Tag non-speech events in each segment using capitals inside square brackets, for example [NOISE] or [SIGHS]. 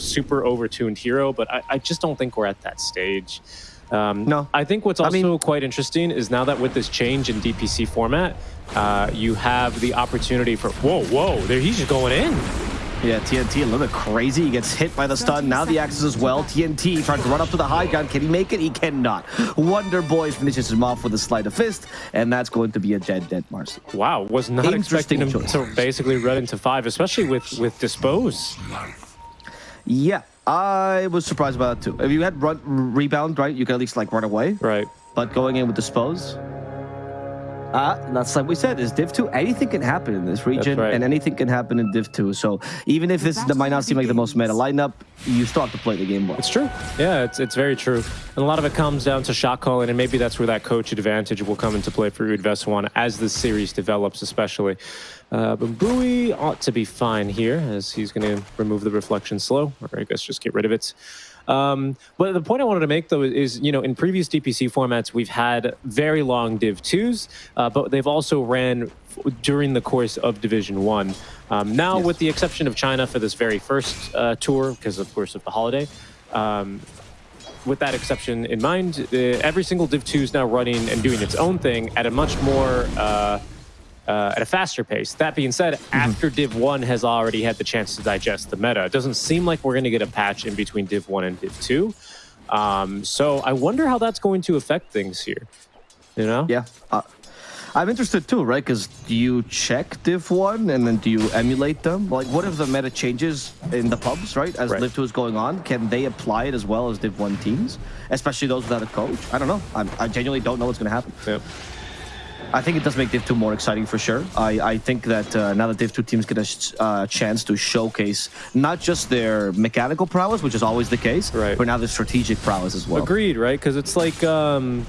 super overtuned hero, but I, I just don't think we're at that stage. Um, No. I think what's I also mean- quite interesting is now that with this change in DPC format, uh, you have the opportunity for whoa, whoa, there he's just going in. Yeah, TNT a little bit crazy. He gets hit by the stun. Now the axes as well. TNT trying to run up to the high ground. Can he make it? He cannot. Wonder Boy finishes him off with a sleight of fist, and that's going to be a dead, dead Marci. Wow, was not expecting him choice. to basically run into five, especially with with dispose. Yeah, I was surprised about that too. If you had run rebound, right, you could at least like run away. Right. But going in with dispose, uh, that's like we said, is Div 2, anything can happen in this region, right. and anything can happen in Div 2. So even if this that might not seem like the most meta lineup, you still have to play the game well. It's true. Yeah, it's it's very true. And a lot of it comes down to shot calling, and maybe that's where that coach advantage will come into play for Udveswan as the series develops, especially. Uh, but Bowie ought to be fine here, as he's going to remove the reflection slow, or I guess just get rid of it. Um, but the point I wanted to make, though, is you know in previous DPC formats we've had very long Div twos, uh, but they've also ran f- during the course of Division One. Um, now, Yes. with the exception of China for this very first uh, tour, because of course of the holiday, um, with that exception in mind, uh, every single Div 2 is now running and doing its own thing at a much more, uh, at a faster pace. That being said, after Div 1 has already had the chance to digest the meta, it doesn't seem like we're going to get a patch in between Div 1 and Div 2. Um, so I wonder how that's going to affect things here. You know? Yeah. Uh, I'm interested too, right? Because do you check Div 1 and then do you emulate them? Like, what if the meta changes in the pubs, right? As Right. Div 2 is going on, can they apply it as well as Div 1 teams? Especially those without a coach? I don't know. I'm, I genuinely don't know what's going to happen. Yep. I think it does make Div 2 more exciting for sure. I, I think that uh, now that Div 2 teams get a sh- uh, chance to showcase not just their mechanical prowess, which is always the case, Right. but now their strategic prowess as well. Agreed, right? Because it's like, um,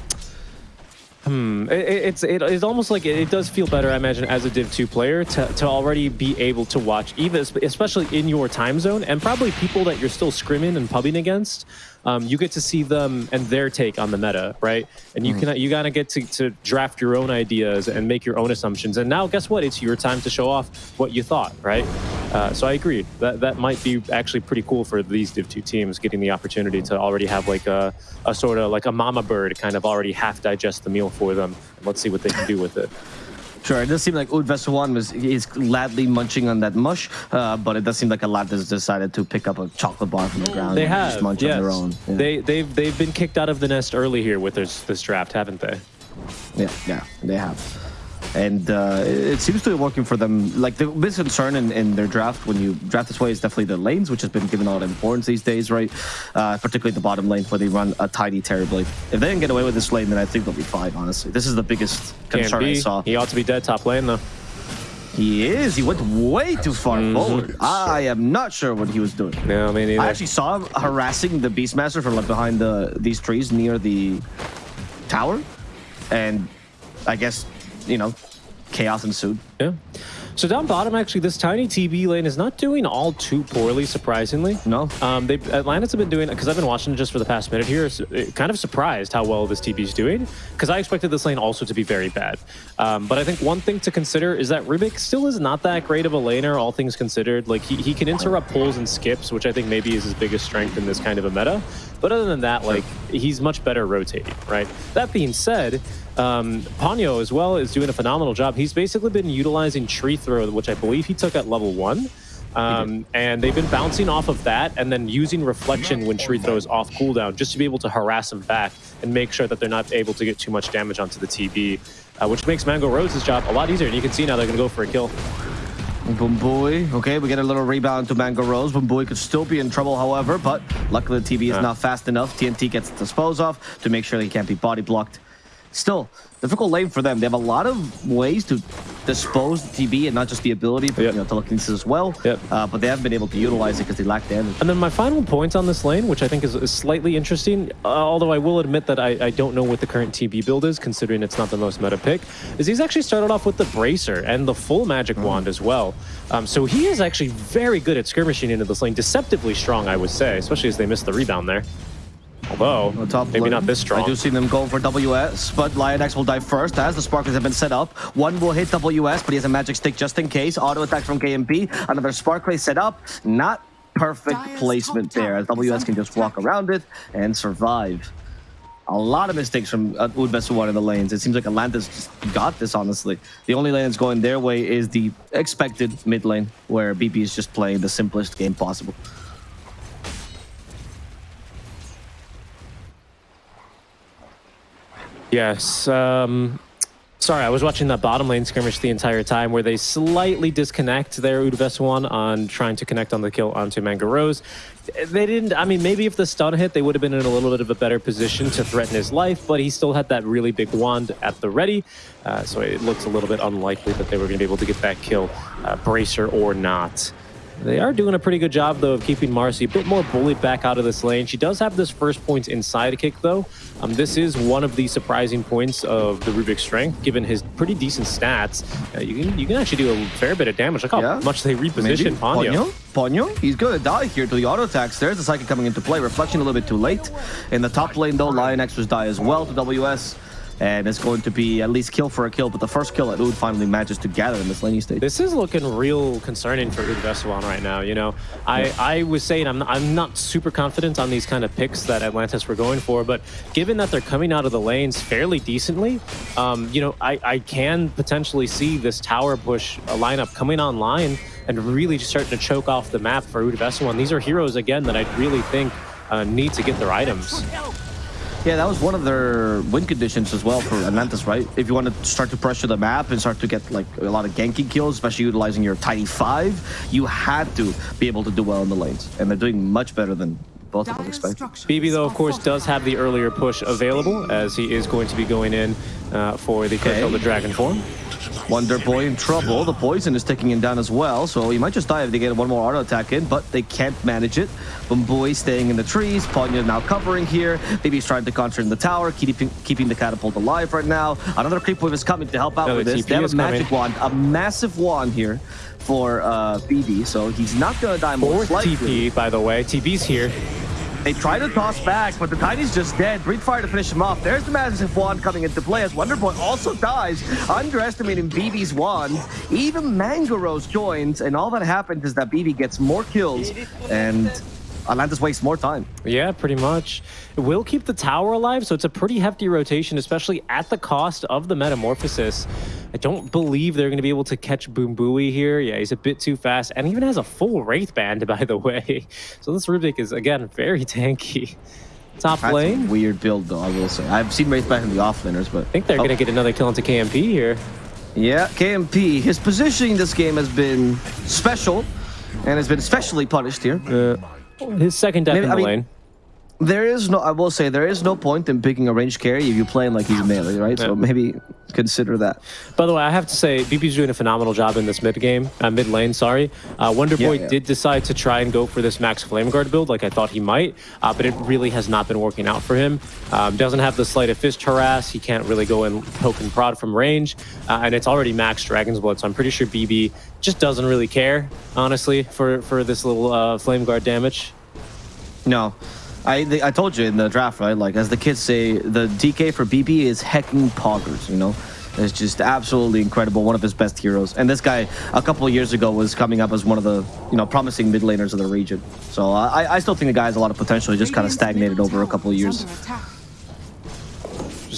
hmm, it, it- it's it, it's almost like it, it does feel better, I imagine, as a Div two player to, to already be able to watch, even especially in your time zone, and probably people that you're still scrimming and pubbing against. Um, you get to see them and their take on the meta, right? And you can you gotta get to, to draft your own ideas and make your own assumptions. And now, guess what? It's your time to show off what you thought, right? Uh, so I agree that that might be actually pretty cool for these Div two teams getting the opportunity to already have like a, a sort of like a mama bird kind of already half digest the meal for them. And let's see what they can do with it. Sure, it does seem like Udvesuwan was is gladly munching on that mush, uh, but it does seem like a lot has decided to pick up a chocolate bar from the ground They and have, just munch yes. on their own. Yeah. They they've they've been kicked out of the nest early here with this this draft, haven't they? yeah, yeah, they have. And uh, it seems to be working for them. Like the biggest concern in, in their draft when you draft this way is definitely the lanes, which has been given a lot of importance these days, right? Uh, particularly the bottom lane where they run a tiny Terrorblade. If they can get away with this lane, then I think they'll be fine. Honestly, this is the biggest concern I saw. He ought to be dead top lane though. He is. He went way too far Mm-hmm. forward. I am not sure what he was doing. No, I mean I actually saw him harassing the Beastmaster from like behind the these trees near the tower, and I guess you know chaos ensued. Yeah. So down bottom, actually, this tiny TB lane is not doing all too poorly, surprisingly. No. Um, they Atlantis have been doing because I've been watching just for the past minute here. So, kind of surprised how well this TB is doing because I expected this lane also to be very bad. Um, but I think one thing to consider is that Rubik still is not that great of a laner, all things considered. Like he, he can interrupt pulls and skips, which I think maybe is his biggest strength in this kind of a meta. But other than that, like he's much better rotating, right? That being said, um, Ponyo as well is doing a phenomenal job. He's basically been utilizing Tree Throw, which I believe he took at level one. Um, and they've been bouncing off of that and then using Reflection when Tree Throw is off cooldown just to be able to harass him back and make sure that they're not able to get too much damage onto the TB, uh, which makes Mango Rose's job a lot easier. And you can see now they're going to go for a kill. Boomboy. Okay, we get a little rebound to Mango Rose. Boomboy could still be in trouble, however, but luckily the TB is Yeah. not fast enough. TNT gets disposed of to make sure he can't be body blocked. Still, difficult lane for them. They have a lot of ways to dispose the TB and not just the ability, but Yep. you know, telekinesis as well. Yep. Uh, but they haven't been able to utilize it because they lack damage. And then my final point on this lane, which I think is, is slightly interesting, uh, although I will admit that I, I don't know what the current TB build is, considering it's not the most meta pick, is he's actually started off with the Bracer and the full Magic Wand as well. Um, so he is actually very good at skirmishing into this lane, deceptively strong, I would say, especially as they missed the rebound there. Although, On top maybe lane, not this strong. I do see them going for WS, but Lionex will die first as the Sparklers have been set up. One will hit WS, but he has a magic stick just in case. Auto attack from KMP. Another Sparkler set up. Not perfect placement there. As WS can just walk around it and survive. A lot of mistakes from uh, Udbesuwan in the lanes. It seems like Atlantis just got this, honestly. The only lane that's going their way is the expected mid lane, where BP is just playing the simplest game possible. Yes. Um, sorry, I was watching that bottom lane skirmish the entire time where they slightly disconnect their Udvesuan on trying to connect on the kill onto Manga Rose. They didn't, I mean, maybe if the stun hit, they would have been in a little bit of a better position to threaten his life, but he still had that really big wand at the ready. Uh, so it looks a little bit unlikely that they were going to be able to get that kill, uh, Bracer or not. They are doing a pretty good job, though, of keeping Marci a bit more bullied back out of this lane. She does have this first point inside kick, though. Um, this is one of the surprising points of the Rubik's strength, given his pretty decent stats. Uh, you can you can actually do a fair bit of damage. Look how yeah. much they reposition Ponyo. Ponyo? He's going to die here to the auto attacks. There's the Psychic coming into play. Reflection a little bit too late. In the top lane, though, Lionex was die as well to WS and it's going to be at least kill for a kill, but the first kill that Oud finally manages to gather in this laning stage. This is looking real concerning for Oud Vesuan right now, you know. I, I was saying I'm not, I'm not super confident on these kind of picks that Atlantis were going for, but given that they're coming out of the lanes fairly decently, um, you know, I, I can potentially see this tower push lineup coming online and really just starting to choke off the map for Oud Vesuan. These are heroes, again, that I really think uh, need to get their items. Yeah, that was one of their win conditions as well for Atlantis, right? If you want to start to pressure the map and start to get like a lot of ganking kills, especially utilizing your Tiny 5, you had to be able to do well in the lanes. And they're doing much better than both of them expect. BB, though, of course, does have the earlier push available, as he is going to be going in uh, for the okay. the Dragon form. Wonder Boy in trouble. The poison is taking him down as well, so he might just die if they get one more auto attack in, but they can't manage it. Boy staying in the trees. Ponyo now covering here. Baby's trying to concentrate in the tower, keeping keeping the catapult alive right now. Another creep wave is coming to help out with this. They have a magic coming. wand, a massive wand here for uh, BB, so he's not going to die more. Or TP, by the way. TP's here. They try to toss back, but the Tiny's just dead. Breathe Fire to finish him off. There's the Massive Wand coming into play as Wonderboy also dies, underestimating BB's Wand. Even Mangarose joins, and all that happens is that BB gets more kills, and Atlantis wastes more time. Yeah, pretty much. It will keep the tower alive, so it's a pretty hefty rotation, especially at the cost of the Metamorphosis. I don't believe they're going to be able to catch Boombui here. Yeah, he's a bit too fast, and even has a full Wraith Band, [LAUGHS] by the way. So this Rubik is, again, very [LAUGHS] tanky. Top That's lane. weird build, though, I will say. I've seen Wraith Band in the offlaners, but... I think they're oh. going to get another kill into KMP here. Yeah, KMP. His positioning this game has been special, and has been especially punished here. Uh, his second death Maybe, in the I mean, lane. There is no, I will say, there is no point in picking a range carry if you're playing like he's melee, right? Yeah. So maybe consider that. By the way, I have to say, BB's doing a phenomenal job in this mid game, uh, mid lane, sorry. Uh, Wonder Boy yeah, yeah. did decide to try and go for this Max Flame Guard build like I thought he might, uh, but it really has not been working out for him. Um, doesn't have the Sleight of Fist harass, he can't really go and poke and prod from range, uh, and it's already Max Dragon's Blood, so I'm pretty sure BB just doesn't really care, honestly, for, for this little uh, Flame Guard damage. No. I I told you in the draft, right? Like as the kids say, the DK for BB is hecking poggers. You know, it's just absolutely incredible. One of his best heroes. And this guy, a couple of years ago, was coming up as one of the you know promising mid laners of the region. So uh, I I still think the guy has a lot of potential. He just kind of stagnated over a couple of years.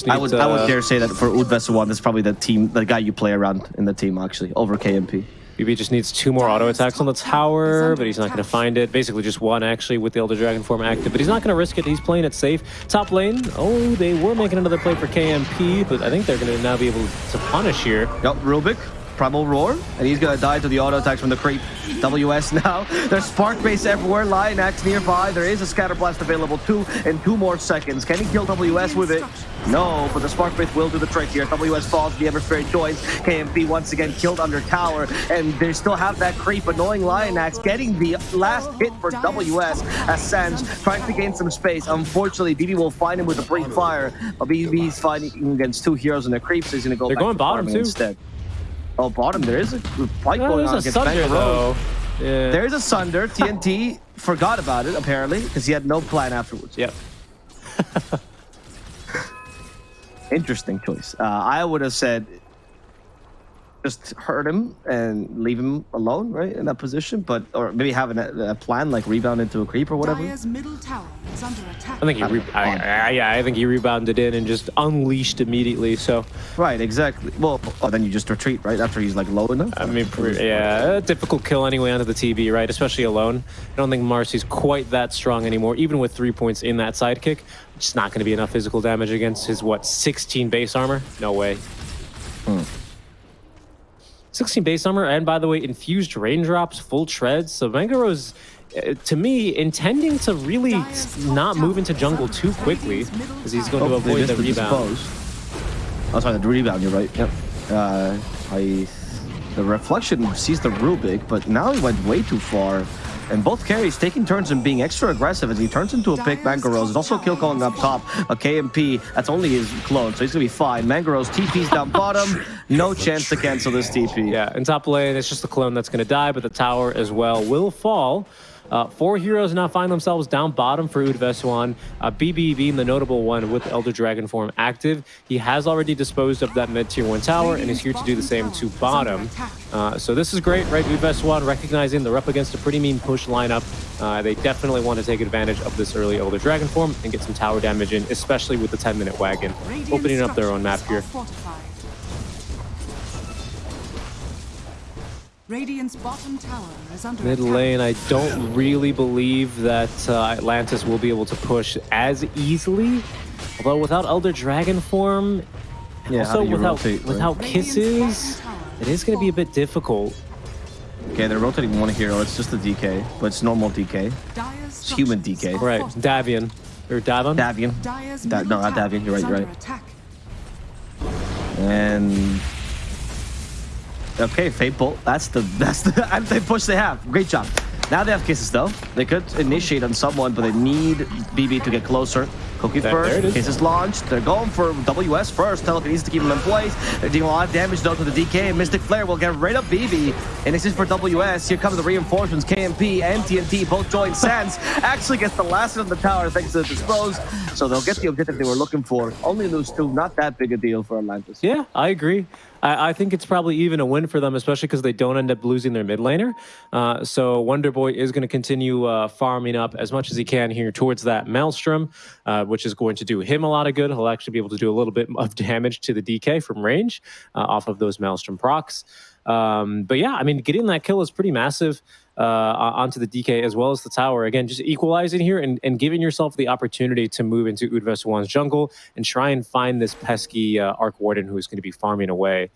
I would to, I would uh, dare say that for Udvesuwan, this is probably the team, the guy you play around in the team actually over KMP. BB just needs two more auto attacks on the tower, but he's not going to find it. Basically just one, actually, with the Elder Dragon form active. But he's not going to risk it. He's playing it safe. Top lane, oh, they were making another play for KMP, but I think they're going to now be able to punish here. Yep, Rubik Primal Roar, and he's gonna die to the auto attacks from the creep. WS now. [LAUGHS] There's Spark Base everywhere, Lionex nearby. There is a Scatter Blast available too in two more seconds. Can he kill WS with it? No, but the Spark Base will do the trick here. WS falls, the Ember Spirit joins. KMP once again killed under tower, and they still have that creep. Annoying Lionex getting the last hit for WS as Sands trying to gain some space. Unfortunately, BB will find him with a Breathe Fire, but BB's fighting against two heroes and the creeps, so he's gonna go They're going bottom too. instead. Oh, bottom. There is a fight no, going on against Sunder, though. Yeah. There is a Sunder. [LAUGHS] TNT forgot about it, apparently, because he had no plan afterwards. Yep. [LAUGHS] Interesting choice. Uh, I would have said just hurt him and leave him alone, right, in that position. But or maybe have a, a plan like rebound into a creep or whatever. Dire's middle tower is under attack. I think he, re- I, I, yeah, I think he rebounded in and just unleashed immediately. So, Right, exactly. Well, oh, then you just retreat right after he's like low enough. I mean, yeah, a difficult kill anyway onto the TB, right? Especially alone. I don't think Marci's quite that strong anymore, even with three points in that sidekick. It's not going to be enough physical damage against his what 16 base armor? No way. Hmm. 16 base armor, and by the way, infused raindrops, full treads. So Mangaro's, to me, intending to really not move into jungle too quickly, because he's going to Oh, they avoid the missed rebound. dispose. Oh, sorry, the rebound. You're right. Yep. Uh, I. The reflection sees the Rubik, but now he went way too far. And both carries taking turns and being extra aggressive as he turns into a pick. Mangaros is also kill calling up top. A KMP, that's only his clone, so he's gonna be fine. Mangaros TP's down bottom. [LAUGHS] No chance to cancel this TP. Yeah, in top lane, it's just the clone that's going to die, but the tower as well will fall. Uh, four heroes now find themselves down bottom for Udveswan. Uh, BB being the notable one with Elder Dragon form active. He has already disposed of that mid tier 1 tower and is here to do the same to bottom. Uh, so this is great, right? Udveswan recognizing they're up against a pretty mean push lineup. Uh, they definitely want to take advantage of this early Elder Dragon form and get some tower damage in, especially with the 10 minute wagon. Opening up their own map here. Radiant's bottom tower is under Mid attack. lane, I don't really believe that uh, Atlantis will be able to push as easily. Although without Elder Dragon form, Yeah, also without rotate, without Radiant's kisses, it is going to be a bit difficult. Okay, they're rotating one hero. It's just a DK, but it's normal DK. It's human DK. Right. Davion or Davon. Davion. Dire's Da- no, not Davion. You're right. You're right. And okay, Fade Bolt. That's the [LAUGHS] that's the anti-push they have. Great job. Now they have kisses though. They could initiate on someone, but they need BB to get closer. Cookie There- there it is. Kisses launched. They're going for WS first. Teleport needs to keep him in place. They're dealing a lot of damage though to the DK. Mystic Flare will get right up BB. And this is for WS. Here come the reinforcements. KMP and TNT both join. Sans actually gets the last of the tower thanks to the dispose. So they'll get the objective they were looking for. Only lose two. Not that big a deal for Atlantis. Yeah, I agree. I, I think it's probably even a win for them, especially because they don't end up losing their mid laner. Uh, so Wonder Boy is going to continue uh, farming up as much as he can here towards that Maelstrom, uh, which is going to do him a lot of good. He'll actually be able to do a little bit of damage to the DK from range uh, off of those Maelstrom procs. Um, but yeah, I mean, getting that kill is pretty massive uh, onto the DK as well as the tower. Again, just equalizing here and, and giving yourself the opportunity to move into Udveswan's jungle and try and find this pesky uh, Arc Warden who is going to be farming away.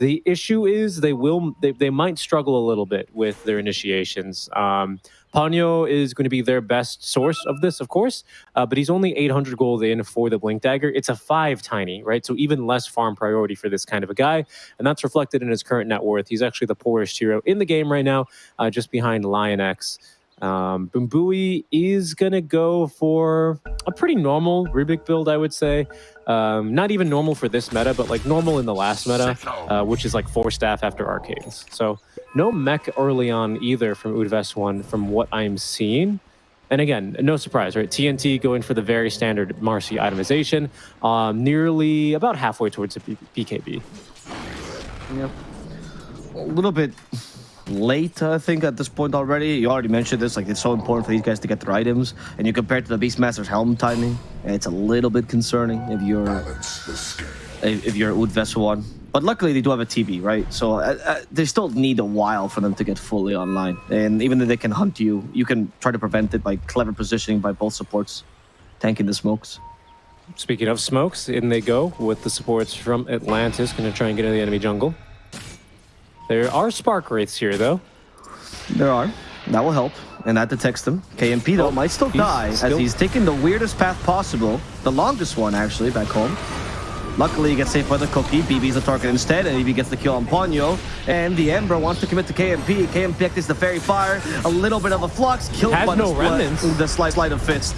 The issue is they will they, they might struggle a little bit with their initiations. Um, Ponyo is going to be their best source of this, of course, uh, but he's only 800 gold in for the Blink Dagger. It's a five tiny, right? So even less farm priority for this kind of a guy, and that's reflected in his current net worth. He's actually the poorest hero in the game right now, uh, just behind Lion X. Um, Bumbui is going to go for a pretty normal Rubik build, I would say. Um, not even normal for this meta, but like normal in the last meta, uh, which is like Force Staff after arcades. So no mech early on either from Udves one, from what I'm seeing. And again, no surprise, right? TNT going for the very standard Marci itemization, um, nearly about halfway towards P- PKB. Yep. A little bit late, I think, at this point already. You already mentioned this, like it's so important for these guys to get their items, and you compare it to the Beastmaster's helm timing, it's a little bit concerning if you're if, you're Udves one. But luckily, they do have a TB, right? So uh, uh, they still need a while for them to get fully online. And even though they can hunt you, you can try to prevent it by clever positioning by both supports, tanking the smokes. Speaking of smokes, in they go with the supports from Atlantis, going to try and get into the enemy jungle. There are spark wraiths here, though. There are. That will help. And that detects them. KMP, though, Oh, might still die still- as he's taking the weirdest path possible. The longest one, actually, back home. Luckily, he gets saved by the cookie. BB's the target instead, and BB gets the kill on Ponyo. And the Ember wants to commit to KMP. KMP activates the Faerie Fire. A little bit of a flux. Killed by no the, remnants. the slight sleight of fist.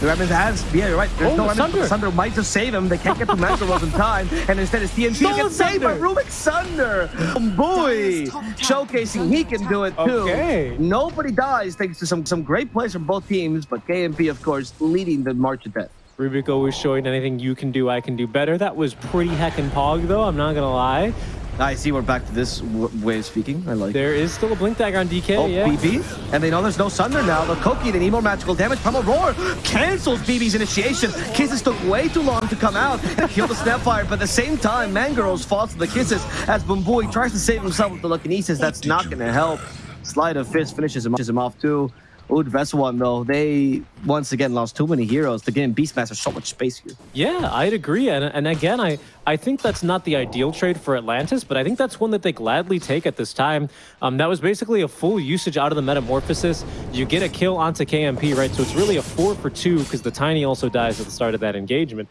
The remnants has, yeah, you're right. There's Oh, no the the Sunder. Sunder might just save him. They can't get to [LAUGHS] Master in time, and instead it's TNT Stolen gets saved by. Rubik Sunder. Boy, showcasing he can do it too. Okay. Nobody dies thanks to some some great plays from both teams, but KMP, of course, leading the march to death. Rubik always showing anything you can do, I can do better. That was pretty heckin' pog, though, I'm not gonna lie. I see we're back to this way of speaking. I like There is still a Blink Dagger on DK, Oh, yeah. BB. And they know there's no Sunder now. The Koki, they need more magical damage. Primal Roar cancels BB's initiation. Kisses took way too long to come out and kill the Snapfire. But at the same time, Mangaros falls to the Kisses as Bumboy tries to save himself with the Telekinesis. That's not going to help. Sleight of Fist finishes him, finishes him off too. Oud Veswan, though, they once again lost too many heroes. They're giving Beastmaster so much space here. Yeah, I'd agree. And, and again, I, I think that's not the ideal trade for Atlantis, but I think that's one that they gladly take at this time. Um, that was basically a full usage out of the Metamorphosis. You get a kill onto KMP, right? So it's really a four for two because the Tiny also dies at the start of that engagement.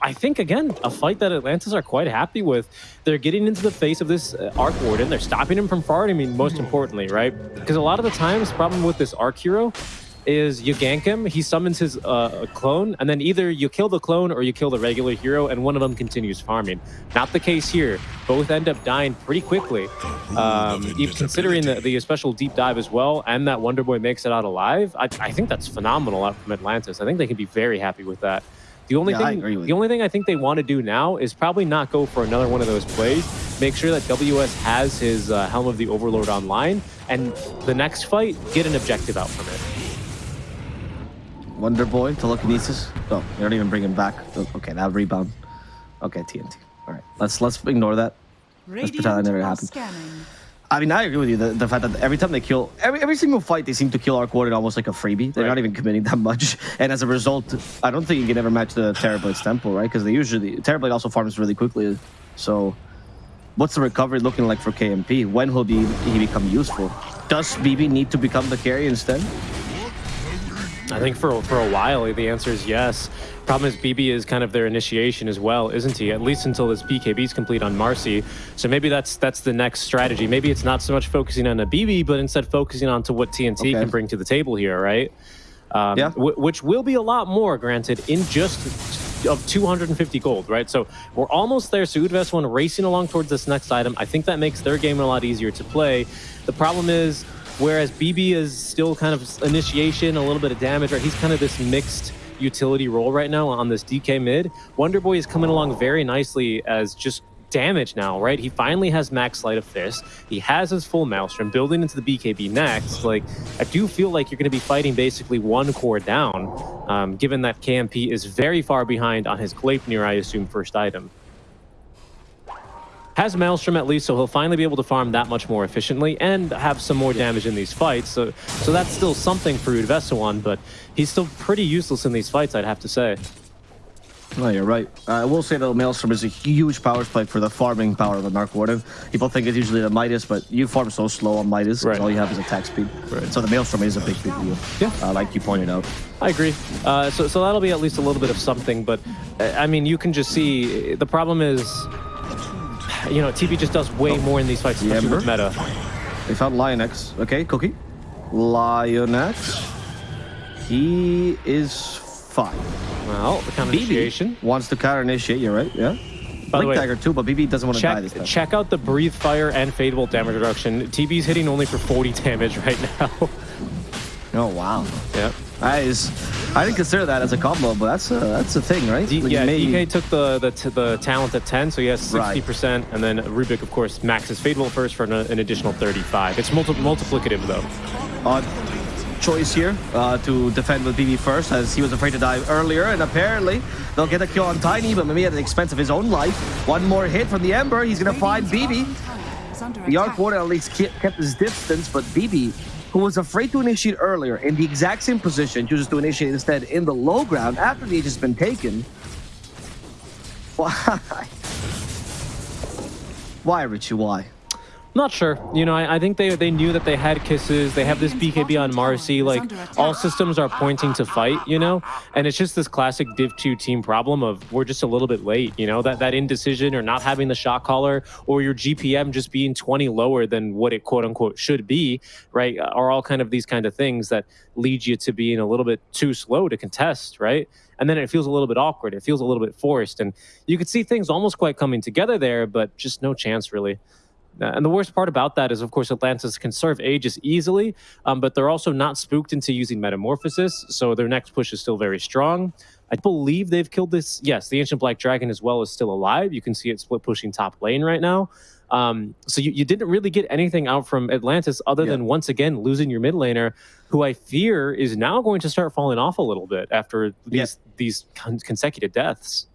I think, again, a fight that Atlantis are quite happy with. They're getting into the face of this uh, Arc Warden. They're stopping him from farming, I mean, most importantly, right? Because a lot of the times, problem with this Arc Hero is you gank him, he summons his uh, clone, and then either you kill the clone or you kill the regular hero, and one of them continues farming. Not the case here. Both end up dying pretty quickly. Um, even considering the, the special deep dive as well, and that Wonder Boy makes it out alive, I, I think that's phenomenal out from Atlantis. I think they can be very happy with that. The only Yeah, thing, the you. only thing I think they want to do now is probably not go for another one of those plays. Make sure that WS has his uh, Helm of the Overlord online, and the next fight, get an objective out from it. Wonder Boy, telekinesis. Oh, they don't even bring him back. Okay, that rebound. Okay, TNT. All right, let's let's ignore that. Let's pretend that never happened. scanning. I mean, I agree with you. The, the fact that every time they kill, every, every single fight, they seem to kill Arc Warden almost like a freebie. They're Right. not even committing that much. [LAUGHS] And as a result, I don't think you can ever match the Terrorblade's tempo, right? Because they usually, Terrablade also farms really quickly. So, what's the recovery looking like for KMP? When will be, he become useful? Does BB need to become the carry instead? I think for for a while the answer is yes. Problem is BB is kind of their initiation as well, isn't he? At least until his BKB is complete on Marci. So maybe that's that's the next strategy. Maybe it's not so much focusing on a BB, but instead focusing on to what TNT Okay. can bring to the table here, right? Um, Yeah. wh- which will be a lot more, granted, in just of 250 gold, right? So we're almost there. So Udvest1 racing along towards this next item. I think that makes their game a lot easier to play. The problem is, whereas BB is still kind of initiation, a little bit of damage, right? He's kind of this mixed utility role right now on this DK mid. Wonder Boy is coming along very nicely as just damage now, right? He finally has max sleight of fist. He has his full maelstrom building into the BKB next. Like, I do feel like you're going to be fighting basically one core down, um, given that KMP is very far behind on his Gleipnir, I assume, first item. Has Maelstrom at least, so he'll finally be able to farm that much more efficiently and have some more damage in these fights. So, so that's still something for Udvesawan, but he's still pretty useless in these fights, I'd have to say. No, you're right. Uh, I will say that Maelstrom is a huge power spike for the farming power of the Arc Warden. People think it's usually the Midas, but you farm so slow on Midas because Right. all you have is attack speed. Right. So the Maelstrom is a big, big deal. Yeah. Uh, like you pointed out. I agree. Uh, so, so that'll be at least a little bit of something, but uh, I mean, you can just see the problem is, you know, TP just does way oh. more in these fights, especially with meta. They found Lion X. Okay, Cookie. Lion X. He is fine. Well, the counter BB initiation. wants to counter initiate. You're right. Yeah. By the Blink way, Dagger too, but BB doesn't want to die this Check, time. check out the breathe fire and Fade Bolt damage reduction. TB's hitting only for 40 damage [LAUGHS] right now. Oh wow. yeah. That is. I didn't consider that as a combo, but that's a that's a thing, right? D- Like, yeah, maybe- DK took the, the the talent at 10, so he has 60%, Right. and then Rubik, of course, maxes Fade first for an, an additional 35. It's multi- multiplicative, though. odd choice here uh, to defend with BB first, as he was afraid to die earlier, and apparently they'll get a kill on Tiny, but maybe at the expense of his own life. One more hit from the Ember, he's gonna find BB. Bottom tower is under The Arc. Warden at least kept his distance, but BB, who was afraid to initiate earlier, in the exact same position, chooses to initiate instead in the low ground after the Age has been taken. Why? [LAUGHS] Why, Richie? Why? Not sure. You know, I, I think they they knew that they had kisses. They have this BKB on Marci. Like all systems are pointing to fight. You know, and it's just this classic Div two team problem of we're just a little bit late. You know, that that indecision or not having the shot caller or your GPM just being 20 lower than what it quote unquote should be. Right? Uh, are all kind of these kind of things that lead you to being a little bit too slow to contest. Right? And then it feels a little bit awkward. It feels a little bit forced, and you could see things almost quite coming together there, but just no chance really. Uh, And the worst part about that is, of course, Atlantis can serve Aegis easily, um, but they're also not spooked into using Metamorphosis, so their next push is still very strong. I believe they've killed this. Yes, the Ancient Black Dragon as well is still alive. You can see it split pushing top lane right now. Um, so you, you didn't really get anything out from Atlantis other Yeah. than once again losing your mid laner, who I fear is now going to start falling off a little bit after these these con- consecutive deaths.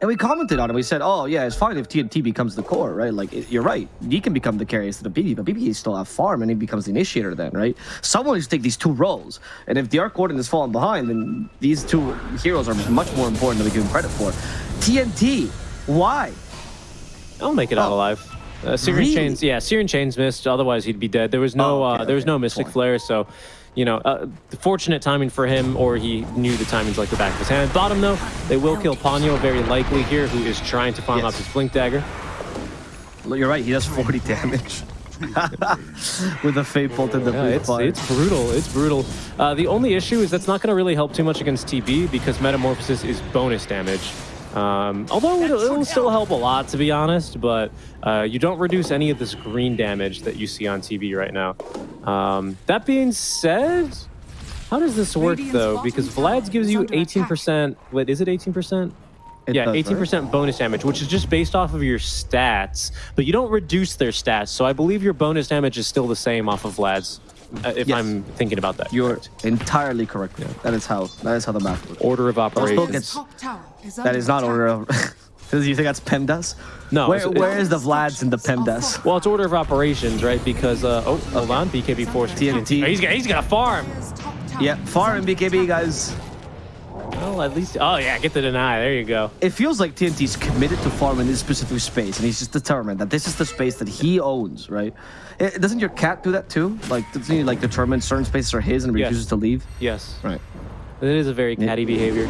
And we commented on it. We said, "Oh yeah, it's fine if TNT becomes the core, right? Like it- you're right. He can become the carry instead of BB, but BB still have farm, and he becomes the initiator then, right? Someone needs to take these two roles. And if the Arc Warden is falling behind, then these two heroes are much more important than we give him credit for. TNT, why? I'll make it out Oh. alive. Uh, Syrian Really? Chains, yeah, Searing Chains missed. Otherwise, he'd be dead. There was no, Oh, okay, uh, there was okay, no Mystic. Flare, so you know, uh, fortunate timing for him, or he knew the timings like the back of his hand. Bottom though, they will kill Ponyo very likely here, who is trying to farm Yes. up his Blink Dagger. Look, You're right. He does 40 damage [LAUGHS] with a Fade Bolt and the Yeah, it's, it's brutal. It's brutal. Uh, the only issue is that's not going to really help too much against TB because Metamorphosis is bonus damage. Um, although it'll, it'll still help a lot, to be honest, but uh, you don't reduce any of this green damage that you see on TB right now. Um, that being said, how does this work though? Because Vlad's gives you 18%. Wait, is it 18%? It yeah, eighteen percent bonus damage, which is just based off of your stats, but you don't reduce their stats. So I believe your bonus damage is still the same off of Vlad's, if Yes. I'm thinking about that. You're correct. entirely correct. Yeah. That is how. That is how the math works. order of operations. gets- is That under is not attack. order of. [LAUGHS] Does you think that's PEMDAS? No, Where, it's- where is the Vlads in the PEMDAS? Well, it's order of operations, right? Because uh, oh, hold on, BKB forced TNT. Oh, he's got he's got a farm. Dire's top tower Yeah, farm far under in BKB, attack. guys. Well, at least oh yeah, get the deny. There you go. It feels like TNT's committed to farming this specific space, and he's just determined that this is the space that he owns, right? Eh, doesn't your cat do that too? Like, doesn't he like determine certain spaces are his and Yes. refuses to leave? Yes, Right. it is a very catty behavior.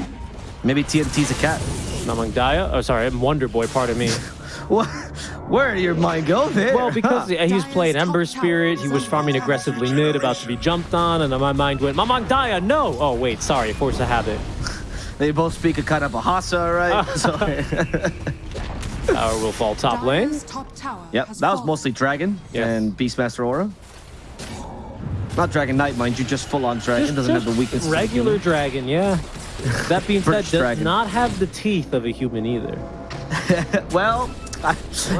Maybe TNT's a cat. Among Daya, oh sorry, I'm Wonder Boy. Pardon me. [LAUGHS] What? Where did your mind go there? Well, because Huh. he's [LAUGHS] playing Ember Spirit, he was farming aggressively mid, about to be jumped on, and then my mind went, Mamang Daya, no! Oh wait, sorry, force a habit. They both speak a kind of Bahasa, right? [LAUGHS] so, Tower will fall top lane. Top tower yep, that was fallen. mostly Dragon Yes. and Beastmaster Aura. Not Dragon Knight, mind you, just full on Dragon. Doesn't have the weakness. Regular dragon, yeah. That being said, does dragon. not have the teeth of a human either. [LAUGHS] Well, I,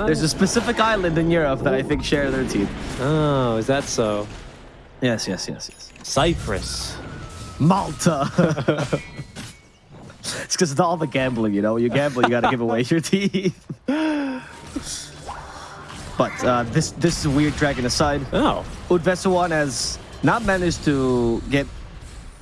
there's a specific island in Europe that I think share their teeth. Oh, is that so? Yes, yes, yes, yes. Cyprus. Malta. [LAUGHS] [LAUGHS] it's because of all the gambling, you know. You gamble, you gotta give away your [LAUGHS] teeth. but uh, this this is a weird dragon aside. Oh, Udvesuwan has not managed to get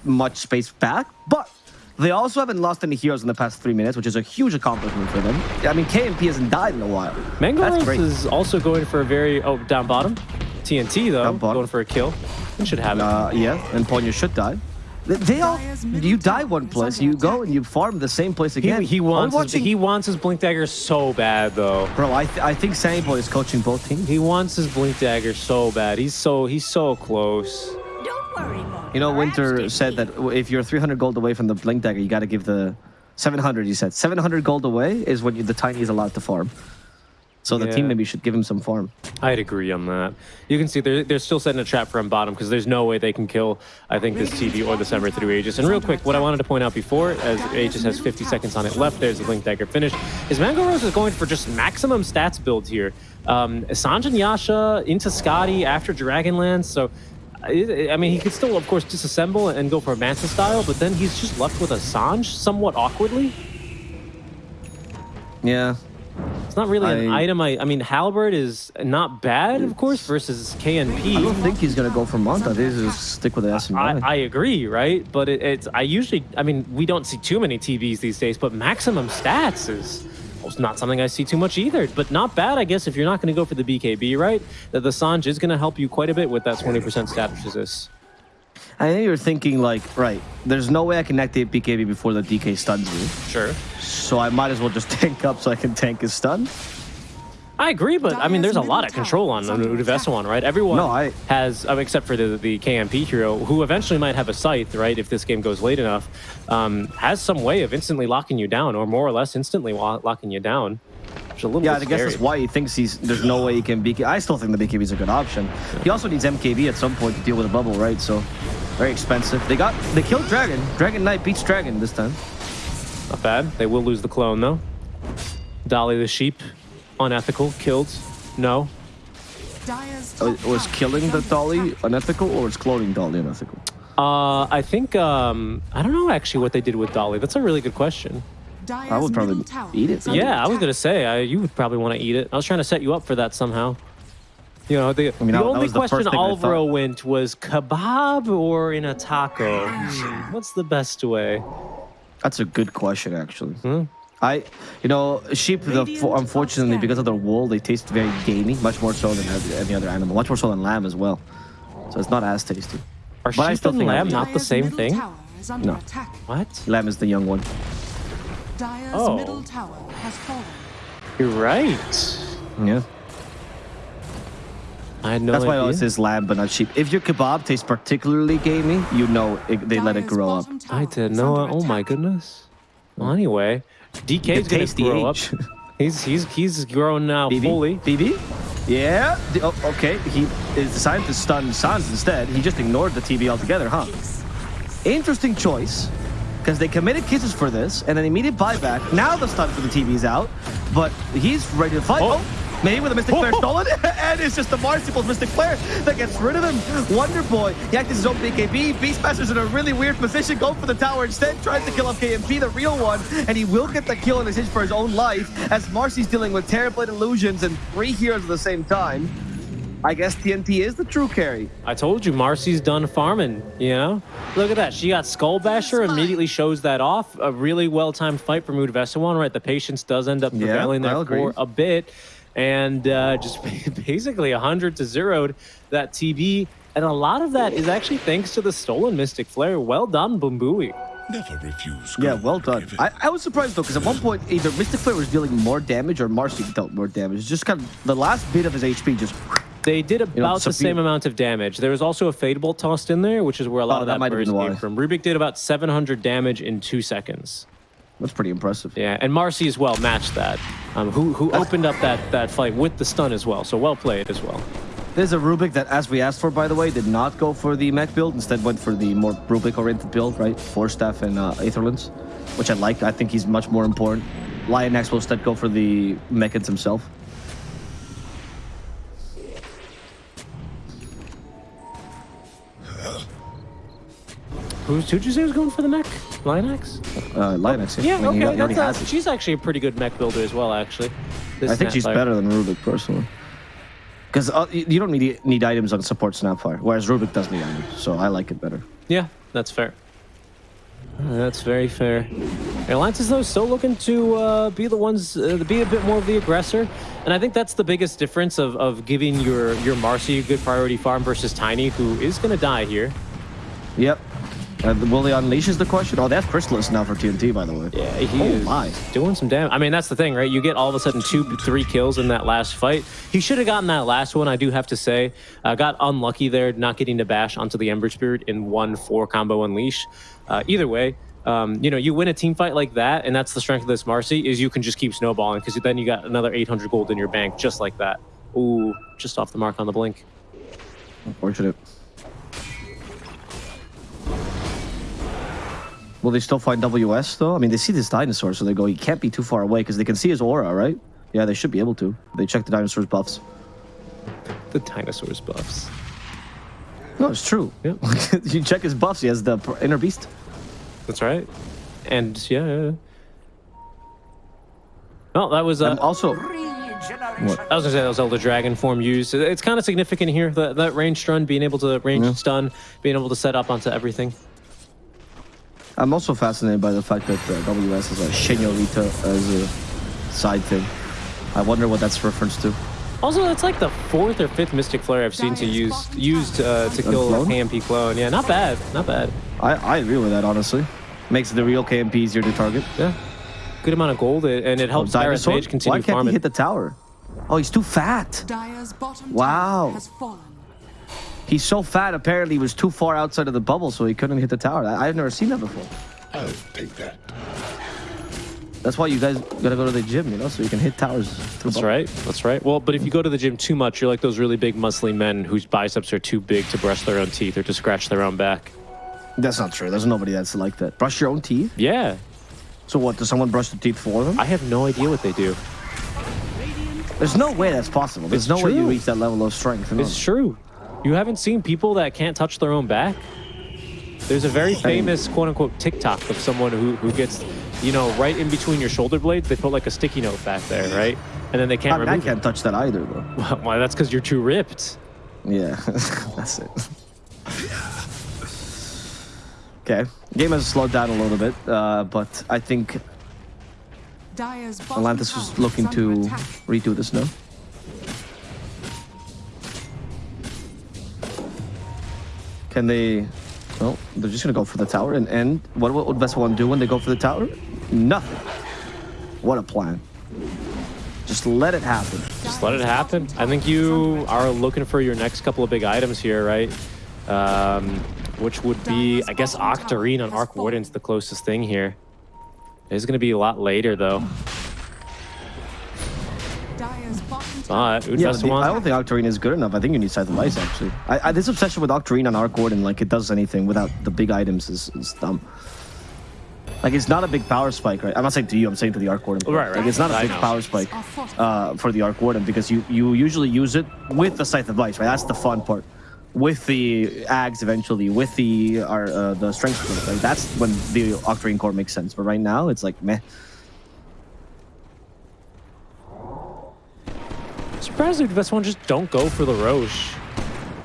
much space back, but they also haven't lost any heroes in the past three minutes, which is a huge accomplishment for them. I mean, KMP hasn't died in a while. That's is also going for a very oh down bottom. TNT though, Down bottom. going for a kill. It should have it. Uh, yeah, and Ponyo should die. They- They all, you die one place, you go and you farm the same place again. he Are we wants his, watching- he wants his blink dagger so bad though. Bro, I, th- I think Sandy Boy is coaching both teams. He wants his blink dagger so bad. He's so he's so close. Don't worry, Mom. You know, Winter said that if you're 300 gold away from the Blink Dagger, you got to give the 700. He said 700 gold away is when you, the tiny is allowed to farm. So the Yeah. team maybe should give him some farm. I'd agree on that. You can see they're, they're still setting a trap for him bottom because there's no way they can kill, I think, this TB or this Ember through Aegis. And real quick, what I wanted to point out before, as Aegis has 50 seconds on it left, there's the Blink Dagger finish, is Mango Rose is going for just maximum stats build here. Um, Sanjin Yasha into Skadi after Dragonlance, so I mean, he could still, of course, disassemble and go for a Manta style, but then he's just left with a Sanj somewhat awkwardly. Yeah. It's not really an item. I, I mean, Halberd is not bad, of course, versus KMP. I don't think he's going to go for Manta. They just stick with the S and I. I agree, right? But it, it's I usually I mean we don't see too many TBs these days, but maximum stats is well, not something I see too much either. But not bad, I guess, if you're not going to go for the BKB, right? That the Sanj is going to help you quite a bit with that 20% stat resist. I know you're thinking like, right, there's no way I can activate BKB before the DK stuns me. Sure. So I might as well just [LAUGHS] tank up so I can tank his stun. I agree, but I mean, there's a lot of control on is under Udvesuan, right? Everyone No, I- has, um, except for the, the KMP hero, who eventually might have a scythe, right? If this game goes late enough, um, has some way of instantly locking you down, or more or less instantly locking you down. Which a little Yeah, I guess scary. that's why he thinks he's there's no way he can BKB. I still think the BKB is a good option. He also needs MKB at some point to deal with a bubble, right? So very expensive. They got they killed Dragon. Dragon Knight beats Dragon this time. Not bad. They will lose the clone though. Dolly the sheep, unethical, killed. No. Dire's Uh, was killing the Dolly unethical, or was cloning Dolly unethical? Uh, I think um, I don't know actually what they did with Dolly. That's a really good question. Dire's I would probably eat it. is under Yeah, I was gonna say I, you would probably want to eat it. I was trying to set you up for that somehow. You know, the, mean, the that- that only was the question thing I Alvaro thought. went was kebab or in a taco. [SIGHS] What's the best way? That's a good question, actually. Hmm? I, you know, sheep. The, unfortunately, because of their wool, they taste very gamey, much more so than any- any other animal, much more so than lamb as well. So it's not as tasty. Are But I still and think lamb not the same thing? Tower is under No. attack. What? Lamb is the young one. Dire's Oh. middle tower has fallen. You're right. Yeah. I had no That's why I idea. always says lamb, but not sheep. If your kebab tastes particularly gamey, you know it, they let it grow up. I didn't is know. under Oh my goodness. Well, anyway, DK's It gonna tastes the grow up. [LAUGHS] He's he's he's grown now BB? fully. BB? Yeah. D- Oh, okay. He is decided to stun Sans instead. He just ignored the TB altogether, huh? Interesting choice. Because they committed kisses for this, and an immediate buyback. Now the stun for the TB's out, but he's ready to fight. Oh. Oh, maybe with a Mystic Flare [LAUGHS] stolen, [LAUGHS] and it's just the Marsupial's Mystic Flare that gets rid of him. Wonder Boy, he acts his own BKB. Beastmaster's in a really weird position, going for the tower instead, tries to kill off KMP, the real one, and he will get the kill in his hitch for his own life, as Marci's dealing with Terrorblade illusions and three heroes at the same time. I guess TNT is the true carry. I told you, Marci's done farming. You know, look at that. She got Skull Basher. Immediately shows that off. A really well-timed fight for Mood Vesawan. Right, the patience does end up Yeah, prevailing there for a bit, and uh, just [LAUGHS] basically hundred to zeroed that TB. And a lot of that is actually thanks to the stolen Mystic Flare. Well done, Bumbui. Never refuse. Yeah, well done. I, I was surprised though, because at one point either Mystic Flare was dealing more damage or Marci dealt more damage. Just kind of the last bit of his HP just. They did about know, the same amount of damage. There was also a Fade Bolt tossed in there, which is where a lot Oh, of that that, burst came why. from. Rubik did about 700 damage in two seconds. That's pretty impressive. Yeah, and Marci as well matched that. Um, who who opened up that that fight with the stun as well. So well played as well. There's a Rubik that, as we asked for, by the way, did not go for the mech build. Instead, went for the more Rubik-oriented build, right? Force Staff and uh, Aether Lens, which I like. I think he's much more important. Lion X will instead go for the Mekansm himself. Who's who'd you say was going for the mech? Lionex? Uh, Lion X. Yeah, I mean, he okay. That's has a, she's actually a pretty good mech builder as well, actually. This I think she's Snapfire. better than Rubik, personally. Because uh, you don't need need items on support Snapfire, whereas Rubik does need items, so I like it better. Yeah, that's fair. Uh, That's very fair. Alliances though still looking to uh, be the ones, uh, be a bit more of the aggressor, and I think that's the biggest difference of, of giving your your Marci a good priority farm versus Tiny, who is going to die here. Yep. Uh, will they unleash is the question? Oh, that's Chrysalis now for TNT, by the way. Yeah, he Oh is my. doing some damage. I mean, that's the thing, right? You get all of a sudden two, three kills in that last fight. He should have gotten that last one, I do have to say. Uh, got unlucky there, not getting to bash onto the Ember Spirit in one four combo unleash. Uh, either way, um, you know, you win a team fight like that, and that's the strength of this Marcy, is you can just keep snowballing because then you got another 800 gold in your bank just like that. Ooh, just off the mark on the blink. Unfortunate. Will they still find WS though? I mean, they see this dinosaur, so they go, he can't be too far away because they can see his aura, right? Yeah, they should be able to. They check the dinosaur's buffs. The dinosaurs buffs. No, it's true. Yeah. [LAUGHS] you check his buffs, he has the inner beast. That's right. And yeah. yeah, yeah. Well, that was uh, And also, I was gonna say that was Elder Dragon form used. It's kind of significant here that that range stun, being able to range Yeah. stun, being able to set up onto everything. I'm also fascinated by the fact that uh, WS has a Senorita as a side thing. I wonder what that's reference to. Also, it's like the fourth or fifth Mystic Flare I've seen to use used uh, to kill a clone? KMP clone. Yeah, not bad, not bad. I, I agree with that, honestly. Makes the real KMP easier to target. Yeah, good amount of gold, and it helps Dyrus Mage continue farming. Why can't he hit the tower? Oh, he's too fat. Dire's bottom Wow. Tower has fallen. He's so fat, apparently he was too far outside of the bubble, so he couldn't hit the tower. I, I've never seen that before. I'll take that. That's why you guys gotta go to the gym, you know, so you can hit towers. That's bubble. right. That's right. Well, but if you go to the gym too much, you're like those really big, muscly men whose biceps are too big to brush their own teeth or to scratch their own back. That's not true. There's nobody that's like that. Brush your own teeth? Yeah, So what, does someone brush the teeth for them? I have no idea what they do. There's no way that's possible. There's It's no way you reach that level of strength. It's true. You haven't seen people that can't touch their own back? There's a very famous quote unquote TikTok of someone who, who gets, you know, right in between your shoulder blades, they put like a sticky note back there, right? And then they can't I, mean, I can't touch that either, though. it. [LAUGHS] Well, that's because you're too ripped. Yeah, [LAUGHS] that's it. Okay, game has slowed down a little bit, uh, but I think Dire's bottom Atlantis tower was looking to attack. redo this now. Can they? Well, they're just gonna go for the tower, and what would Vessel one do when they go for the tower? Nothing. What a plan! Just let it happen. Just let it happen. I think you are looking for your next couple of big items here, right? Um, which would be, I guess, Octarine on Arc Warden's the closest thing here. It's going to be a lot later, though. Dire's But tower. Yeah, the- I don't think Octarine is good enough. I think you need Scythe of Vyse, actually. I, I, this obsession with Octarine on Arc Warden, like it does anything without the big items, is, is dumb. Like it's not a big power spike, right? I'm not saying to you. I'm saying to the Arc Warden. Right, right. Like it's not a big power spike uh, for the Arc Warden because you you usually use it with the Scythe of Vyse, right? That's the fun part. With the Ags eventually, with the our, uh, the Strength right? That's when the Octarine core makes sense. But right now, it's like meh. Surprised Udvesta one just don't go for the Rosh.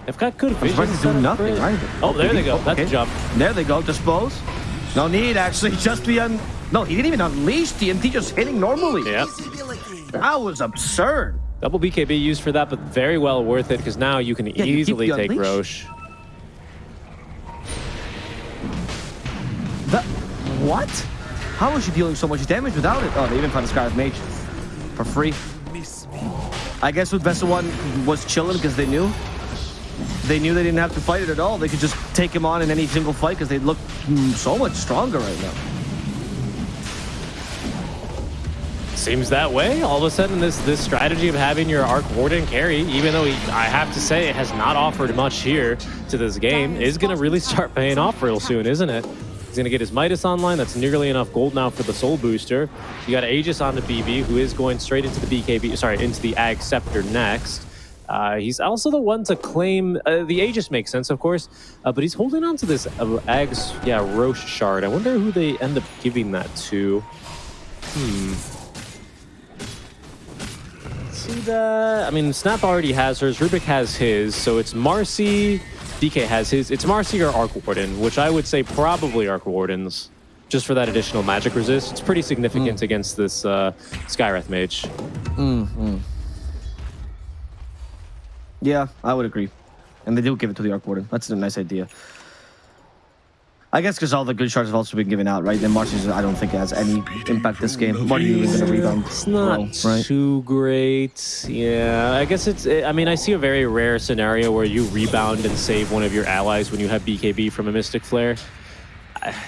They've got good I'm vision. surprised they do nothing, right? Oh, there they go. Oh, That's a okay. jump. There they go. Dispose. No need, actually. [LAUGHS] Just be un. No, he didn't even unleash TNT. Just hitting normally. Yep. That was absurd. Double BKB used for that, but very well worth it because now you can you keep easily the take. Rosh. The what? How was she dealing so much damage without it? Oh, they even found a Skywrath Mage for free. I guess with Vessel One was chilling because they knew. They knew they didn't have to fight it at all. They could just take him on in any single fight because they look mm, so much stronger right now. Seems that way. All of a sudden, this this strategy of having your Arc Warden carry, even though he, I have to say it has not offered much here to this game, is going to really start paying off real soon, isn't it? Going to get his Midas online. That's nearly enough gold now for the Soul Booster. You got Aegis on the BB, who is going straight into the BKB, sorry, into the Ag Scepter next. Uh, he's also the one to claim uh, the Aegis makes sense, of course, uh, but he's holding on to this uh, Ag's yeah Roche shard. I wonder who they end up giving that to. Hmm. See that? I mean, Snap already has hers. Rubik has his. So it's Marci. DK has his. It's Marci or Arc Warden, which I would say probably Arc Wardens, just for that additional magic resist. It's pretty significant against this uh, Skywrath Mage. Yeah, I would agree. And they do give it to the Arc Warden. That's a nice idea. I guess because all the good shards have also been given out, right? Then Marci's, I don't think it has any impact this game. What are you going to rebound? It's not right? too great. Yeah, I guess it's. I mean, I see a very rare scenario where you rebound and save one of your allies when you have BKB from a Mystic Flare.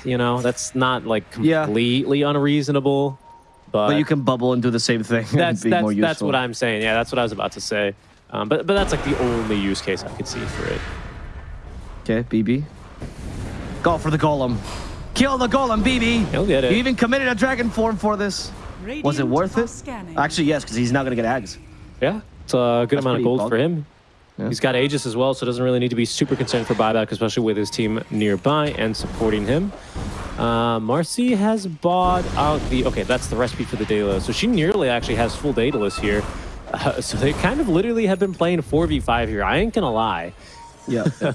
You know, that's not like Yeah. completely unreasonable, but, But you can bubble and do the same thing [LAUGHS] that's and be that's, more useful. that's what I'm saying. Yeah, that's what I was about to say. Um, but but that's like the only use case I could see for it. Okay, BB. Go for the golem. Kill the golem, BB. He'll get it. You even committed a dragon form for this. Was it worth it? scanning. Actually, yes, because he's not going to get Ags. Yeah, it's a good That's amount of gold bulk. for him. Yeah. He's got Aegis as well, so doesn't really need to be super concerned for buyback, especially with his team nearby and supporting him. Uh, Marci has bought out the... Okay, that's the recipe for the Daedalus. So she nearly actually has full Daedalus here. Uh, [LAUGHS] so they kind of literally have been playing 4v5 here. I ain't gonna lie. Yeah. [LAUGHS]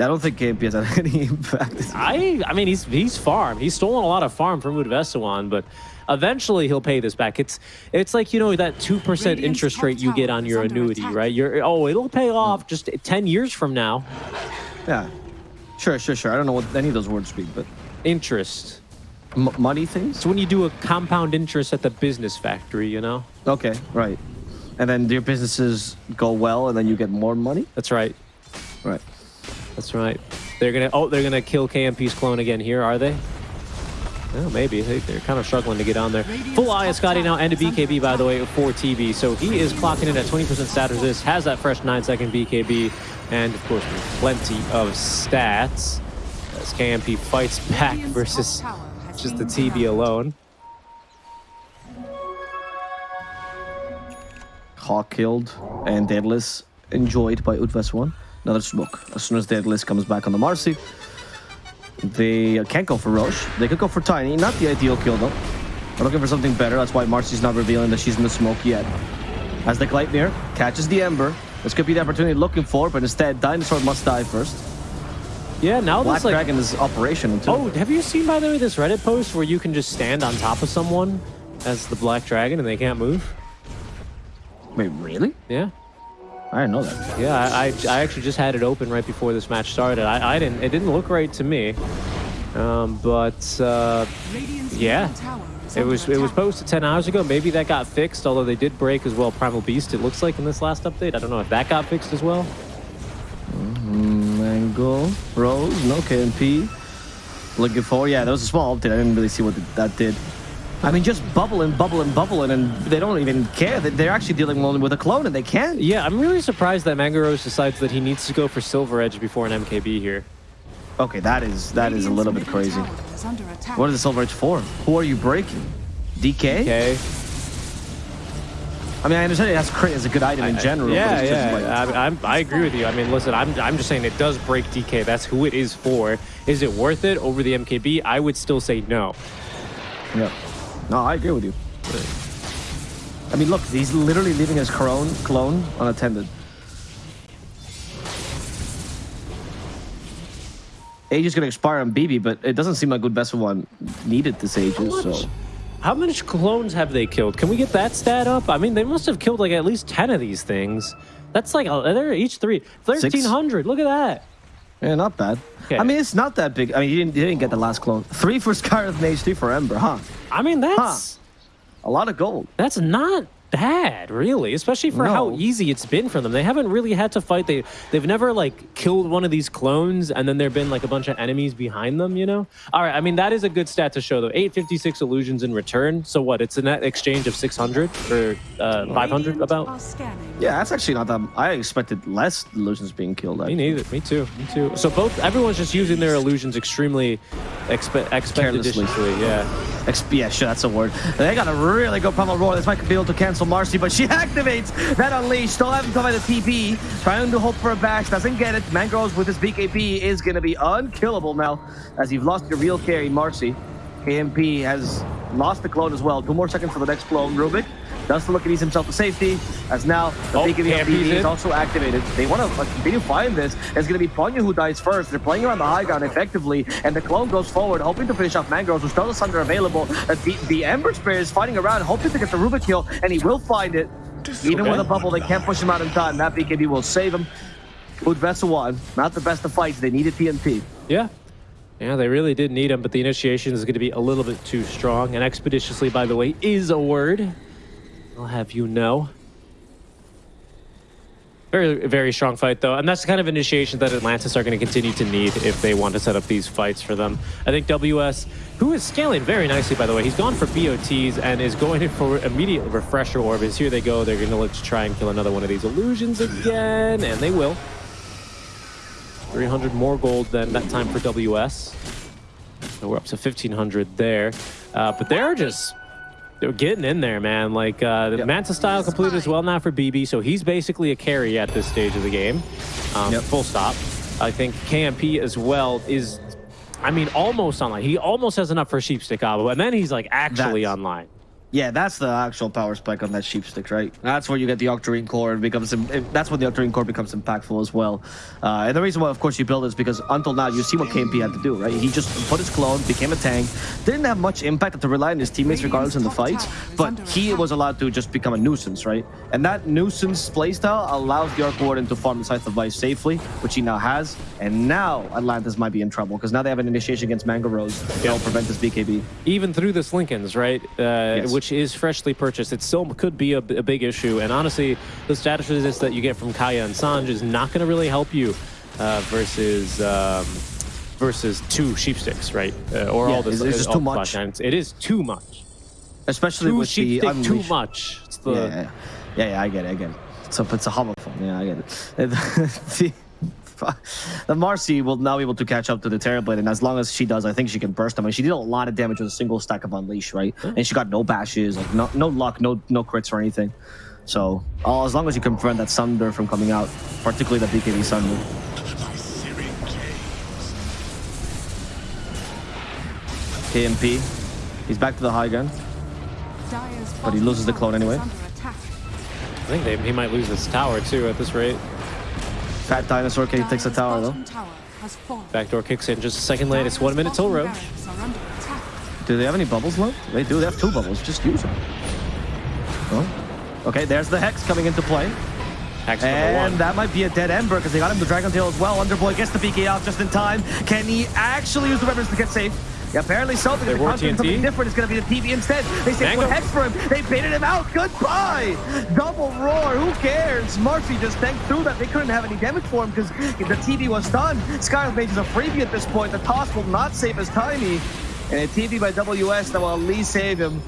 I don't think KMP has had [LAUGHS] any impact. I I mean, he's he's farmed. He's stolen a lot of farm from Udvesawan, but eventually he'll pay this back. It's it's like, you know, that 2% interest rate you get on your annuity, attack. right? You're, oh, it'll pay off just 10 years from now. Yeah. Sure, sure, sure. I don't know what any of those words mean, but Interest. M- money things? It's when you do a compound interest at the business factory, you know? Okay, right. And then your businesses go well, and then you get more money? That's right. Right. That's right. They're gonna oh they're gonna kill KMP's clone again here, are they? Oh, maybe. They, they're kind of struggling to get on there. Full eye Skadi now and a BKB, by the way, for TB. So he is clocking in at 20% stat resist, has that fresh 9 second BKB, and of course, plenty of stats. As KMP fights back versus top tower has just the TB alone. Hawk killed and Daedalus enjoyed by Utves 1. Another smoke. As soon as the Daedalus comes back on the Marci, they can't go for Rosh. They could go for Tiny. Not the ideal kill, though. They're looking for something better. That's why Marci's not revealing that she's in the smoke yet. As the Gleipnir catches the Ember. This could be the opportunity looking for, but instead, Dinosaur must die first. Yeah, now Black this like Dragon is operational, too. Oh, have you seen, by the way, this Reddit post where you can just stand on top of someone as the Black Dragon and they can't move? Wait, really? Yeah. I didn't know that. Yeah, I, I, I actually just had it open right before this match started. I, I didn't, it didn't look right to me. Um, but uh, Yeah. middle tower is it was it was posted 10 hours ago. Maybe that got fixed, although they did break as well Primal Beast, it looks like, in this last update. I don't know if that got fixed as well. Mango, Rose, no KMP. Looking for, yeah, that was a small update. I didn't really see what that did. I mean, just bubbling, bubbling, bubbling, and they don't even care. They- They're actually dealing only with a clone, and they can't. Yeah, I'm really surprised that Mangaros decides that he needs to go for Silver Edge before an MKB here. Okay, that is that is a little bit crazy. tower is under attack. What is the Silver Edge for? Who are you breaking? DK? Okay. I mean, I understand it has crit as a good item in general. but Yeah, it's just yeah. like- I, I'm, I agree with you. I mean, listen, I'm, I'm just saying it does break DK. That's who it is for. Is it worth it over the MKB? I would still say no. yeah. No, I agree with you. I mean, look, he's literally leaving his clone, clone unattended. Age is going to expire on BB, but it doesn't seem like good best of one needed this Aegis, so... How much clones have they killed? Can we get that stat up? I mean, they must have killed like at least 10 of these things. That's like, uh, they're each three. 1,300. Look at that. Yeah, not bad. Okay. I mean, it's not that big. I mean, you didn't, you didn't get the last clone. Three for Scarlet and Age, three for Ember, huh? I mean, that's A lot of gold. that's not bad, really, especially for how easy it's been for them. They haven't really had to fight. They they've never like killed one of these clones and then there've been like a bunch of enemies behind them, you know? All right, I mean that is a good stat to show though. 856 illusions in return. So what? It's a net exchange of 600 or uh, 500 about. are scanning. Yeah, that's actually not that... I expected less illusions being killed. Me actually. neither. Me too. Me too. So both everyone's just using their illusions extremely expe- Carelessly. expeditiously. Yeah. Exp- yeah, sure, that's a word. They got a really good Primal Roar. This might be able to cancel Marci, but she [LAUGHS] activates that Unleash. Still haven't come by the TP. Trying to hope for a bash. Doesn't get it. Mangroves with his BKB is going to be unkillable now as you've lost your real carry, Marci. KMP has lost the clone as well. Two more seconds for the next clone. Rubik does look at ease himself to safety as now the Oh, BKB KMP's of BD is also activated. They want to continue fighting this. It's going to be Ponyo who dies first. They're playing around the high ground effectively, and the clone goes forward, hoping to finish off Mangroves, who's still under available. The, the Ember Spirit is fighting around, hoping to get the Rubik kill, and he will find it. Even with a bubble, they can't push him out in time. That BKB will save him. 1, not the best of fights. They needed TNT. Yeah. Yeah, they really did need him, but the initiation is going to be a little bit too strong. And expeditiously, by the way, is a word. I'll have you know. Very, very strong fight, though. And that's the kind of initiation that Atlantis are going to continue to need if they want to set up these fights for them. I think WS, who is scaling very nicely, by the way, he's gone for BOTs and is going in [LAUGHS] for immediate refresher orbs. Here they go. They're going to look to try and kill another one of these illusions again, and they will. 300 more gold than that time for WS. So we're up to 1500 there. Uh, but they're just they're getting in there, man. Like uh, the Yep. Manta style completed as well now for BB, so he's basically a carry at this stage of the game. Um, Yep. Full stop. I think KMP as well is, I mean, almost online. He almost has enough for Sheepstick Abo, and then he's like actually That's- online. Yeah, that's the actual power spike on that sheep stick, right? That's where you get the Octarine core and becomes. That's when the Octarine core becomes impactful as well. Uh, and the reason why, of course, you build it is because until now you see what KMP had to do, right? He just put his clone, became a tank, didn't have much impact had to rely on his teammates regardless in the fights, but he was allowed to just become a nuisance, right? And that nuisance playstyle allows the Arc Warden to farm the Scythe of Vyse safely, which he now has. And now Atlantis might be in trouble because now they have an initiation against Mango Rose. They'll prevent this BKB. even through this Linken's, right, uh, which is freshly purchased, it still could be a, a big issue. And honestly, the status resist that you get from Kaya and Sange is not going to really help you uh, versus um, versus two sheepsticks, right? Uh, or Yeah, all this. it's- it's all too much. It is too much. Especially Two with the too much. The, yeah, yeah, yeah, yeah, I get it, I get it. So it's a homophone. Yeah, I get it. [LAUGHS] the, [LAUGHS] the Marci will now be able to catch up to the Terrorblade, and as long as she does, I think she can burst them. And she did a lot of damage with a single stack of Unleash, right? And she got no bashes, like no, no luck, no no crits or anything. So uh, as long as you can prevent that Sunder from coming out, particularly the BKB Sunder. My searing gaze. KMP, he's back to the high gun. But he loses the clone anyway. I think they, he might lose this tower too at this rate. Fat Dinosaur Cave takes the tower though. bottom tower has fallen. Backdoor kicks in just a second late. It's one minute till bottom row. barracks are under attack. Do they have any bubbles left? They do. They have two bubbles. Just use them. Oh. Okay, there's the Hex coming into play. Hex And that might be a dead Ember because they got him the Dragon Tail as well. Wonder Boy gets the PK out just in time. Can he actually use the weapons to get safe? Yeah, apparently so, because They counter TNT. something different. It's going to be the TV instead. They say put Hex for him. They baited him out. Goodbye. Double roar. Who cares? Marcy just tanked through that. They couldn't have any damage for him because the TV was done. Skywrath Mage is a freebie at this point. The toss will not save his Tiny. And a TV by WS that will at least save him.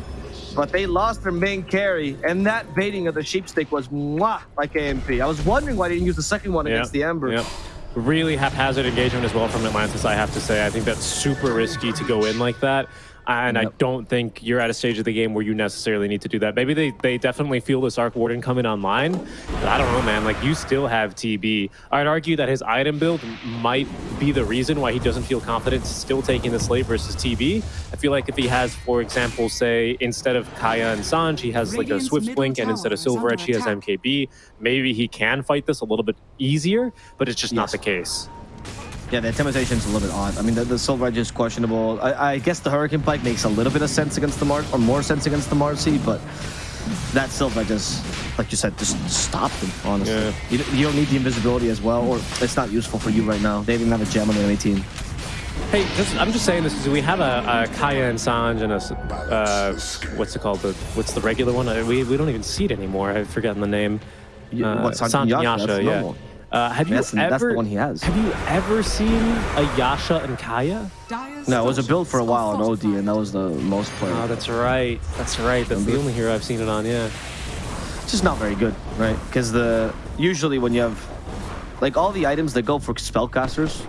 But they lost their main carry, and that baiting of the sheep stick was mwah like AMP. I was wondering why they didn't use the second one against the Ember. Yep. Really haphazard engagement as well from Atlantis, I have to say. I think that's super risky to go in like that. And I don't think you're at a stage of the game where you necessarily need to do that. Maybe they, they definitely feel this Arc Warden coming online. But I don't know, man. Like, you still have TB. I'd argue that his item build might be the reason why he doesn't feel confident still taking the Slave versus TB. I feel like if he has, for example, say, instead of Kaya and Sange, he has like a Swift Blink, and instead of tower Silver Edge, he has. MKB. Maybe he can fight this a little bit easier, but it's just not the case. Yeah, the intimidation is a little bit odd. I mean, the, the Silver Edge is questionable. I, I guess the Hurricane Pike makes a little bit of sense against the Mar, or more sense against the Marci, but that Silver Edge is, like you said, just stop them, honestly. Yeah. You, don't- you don't need the invisibility as well, or it's not useful for you right now. They don't even have a gem on the enemy team. Hey, just, I'm just saying this because we have a, a Kaya and Sange and a, uh, what's it called? The what's the regular one? Uh, We, we don't even see it anymore. I've forgotten the name. Uh, what, Sange Sange and Yasha? Yasha, That's yeah. normal. Uh, have you That's- ever? that's the one he has. Have you ever seen a Yasha and Kaya? No, it was a build for a while on OD, and that was the most played. Oh, that's right. That's right. That's the only hero I've seen it on. Yeah. It's just not very good, right? Because the usually when you have like all the items that go for spellcasters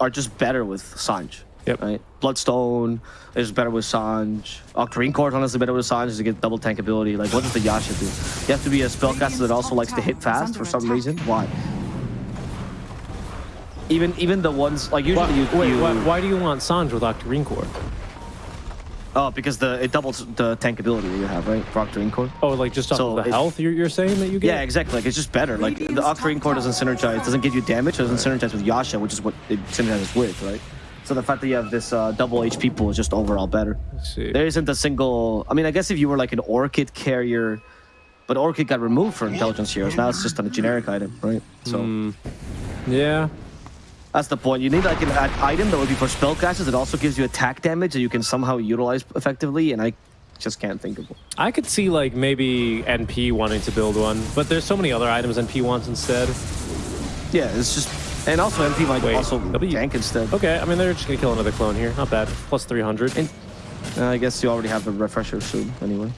are just better with Sange. Yep. Right. Bloodstone is better with Sange. Octarine Core is honestly better with Sange to get double tank ability. Like what does the Yasha do? You have to be a spellcaster that also likes to hit fast for some reason. Why? Even even the ones like usually Why, you, wait, you why, why do you want Sange with Octarine Core? oh because the it doubles the tank ability that you have right for Octarine Core. Oh, like just off So the it- health you're, you're saying that you get? Yeah, exactly. Like it's just better. Like the Radiant's Octarine Core doesn't synergize, doesn't give you damage, doesn't synergize with Yasha, which is what it synergizes with, right? So the fact that you have this uh, double HP pool is just overall better. Let's see. There isn't a single. I mean, I guess if you were like an Orchid carrier, but Orchid got removed for intelligence heroes. Now it's just a generic item, right? So Hmm. Yeah. That's the point. You need like an, item that would be for spell spellcasters It also gives you attack damage that you can somehow utilize effectively, and I just can't think of one. I could see like maybe NP wanting to build one, but there's so many other items NP wants instead. Yeah, it's just. And also NP might Wait, also W- tank instead. Okay, I mean they're just gonna kill another clone here. Not bad. Plus 300. And uh, I guess you already have the refresher soon, anyway.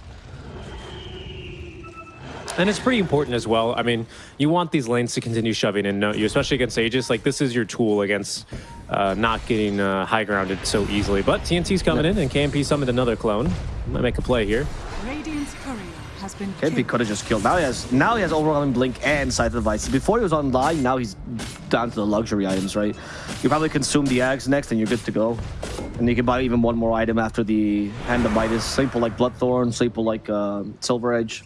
And it's pretty important as well. I mean, you want these lanes to continue shoving in, don't you? Especially against Aegis. Like, this is your tool against uh, not getting uh, high grounded so easily. But TNT's coming in, and KMP summoned another clone. Might make a play here. Radiant's courier has been KP killed. could have just killed. Now he has now he has overwhelming blink and sight device. Before he was online, now he's down to the luxury items, right? You probably consume the Ags next, and you're good to go. And you can buy even one more item after the Hand of Midas. Simple like Bloodthorn, simple like uh, Silver Edge.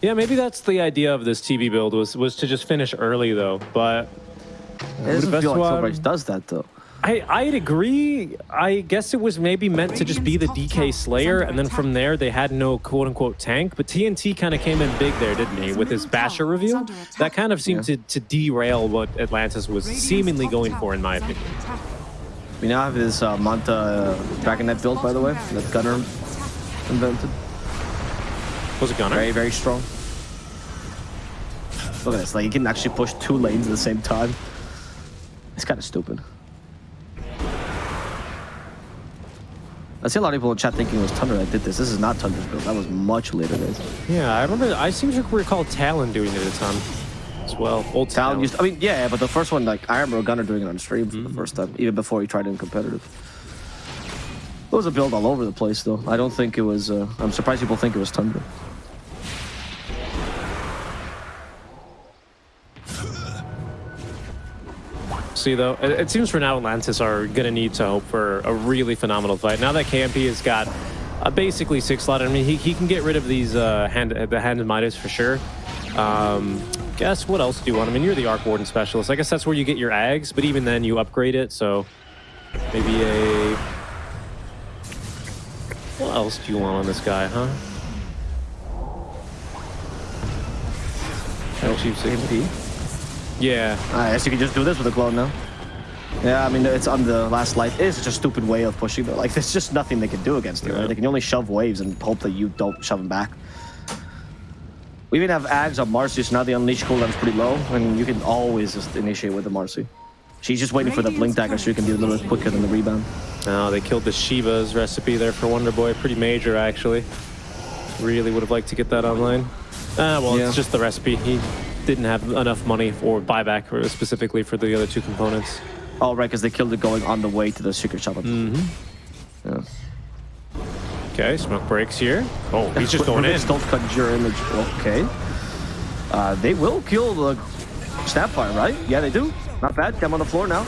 Yeah, maybe that's the idea of this TB build was was to just finish early though. But It doesn't best feel like one- Edge does that though. I I'd agree. I guess it was maybe meant to just be the DK Slayer, and then from there they had no quote unquote tank. But TNT kind of came in big there, didn't he? With his Basher reveal, that kind of seemed to, to derail what Atlantis was seemingly going for, in my opinion. We now have his uh, Manta uh, Dragonet build, by the way, that Gunner invented. Was it Gunner? Very, very strong. Look at this, like he can actually push two lanes at the same time. It's kind of stupid. I see a lot of people in chat thinking it was Thunder that did this. This is not Thunder's build. That was much later, guys. Yeah, I remember. I seem to recall Talon doing it a ton as well. Old Talon Talon. used, I mean, yeah, but the first one, like, I remember Gunner doing it on stream for the first time, even before he tried it in competitive. It was a build all over the place, though. I don't think it was. Uh, I'm surprised people think it was Tundra. See though, it, it seems for now Atlantis are gonna need to hope for a really phenomenal fight. Now that KMP has got a basically six slot, I mean he, he can get rid of these uh, hand the hand and Midas for sure. Um, guess what else do you want? I mean you're the Arc Warden specialist. I guess that's where you get your Ags, but even then you upgrade it. So maybe a what else do you want on this guy, huh? Chief KMP. Yeah, I guess you can just do this with a clone now. Yeah, I mean, it's on the last light. It is such a stupid way of pushing, but like, there's just nothing they can do against you, Yeah. right? They can only shove waves and hope that you don't shove them back. We even have Ags on Marci, so now the unleash cooldown's pretty low, and you can always just initiate with the Marci. She's just waiting for the blink dagger so you can be a little bit quicker than the rebound. No, they killed the Shiva's recipe there for Wonder Boy. Pretty major, actually. Really would have liked to get that online. Ah, well, Yeah. it's just the recipe. He didn't have enough money for buyback for, specifically for the other two components. Oh, right, because they killed it going on the way to the secret shop. Mm-hmm. Yeah. Okay, smoke breaks here. Oh, he's just going in. Don't conjure image. Okay. Uh, they will kill the Snapfire, right? Yeah, they do. Not bad. Come on the floor now.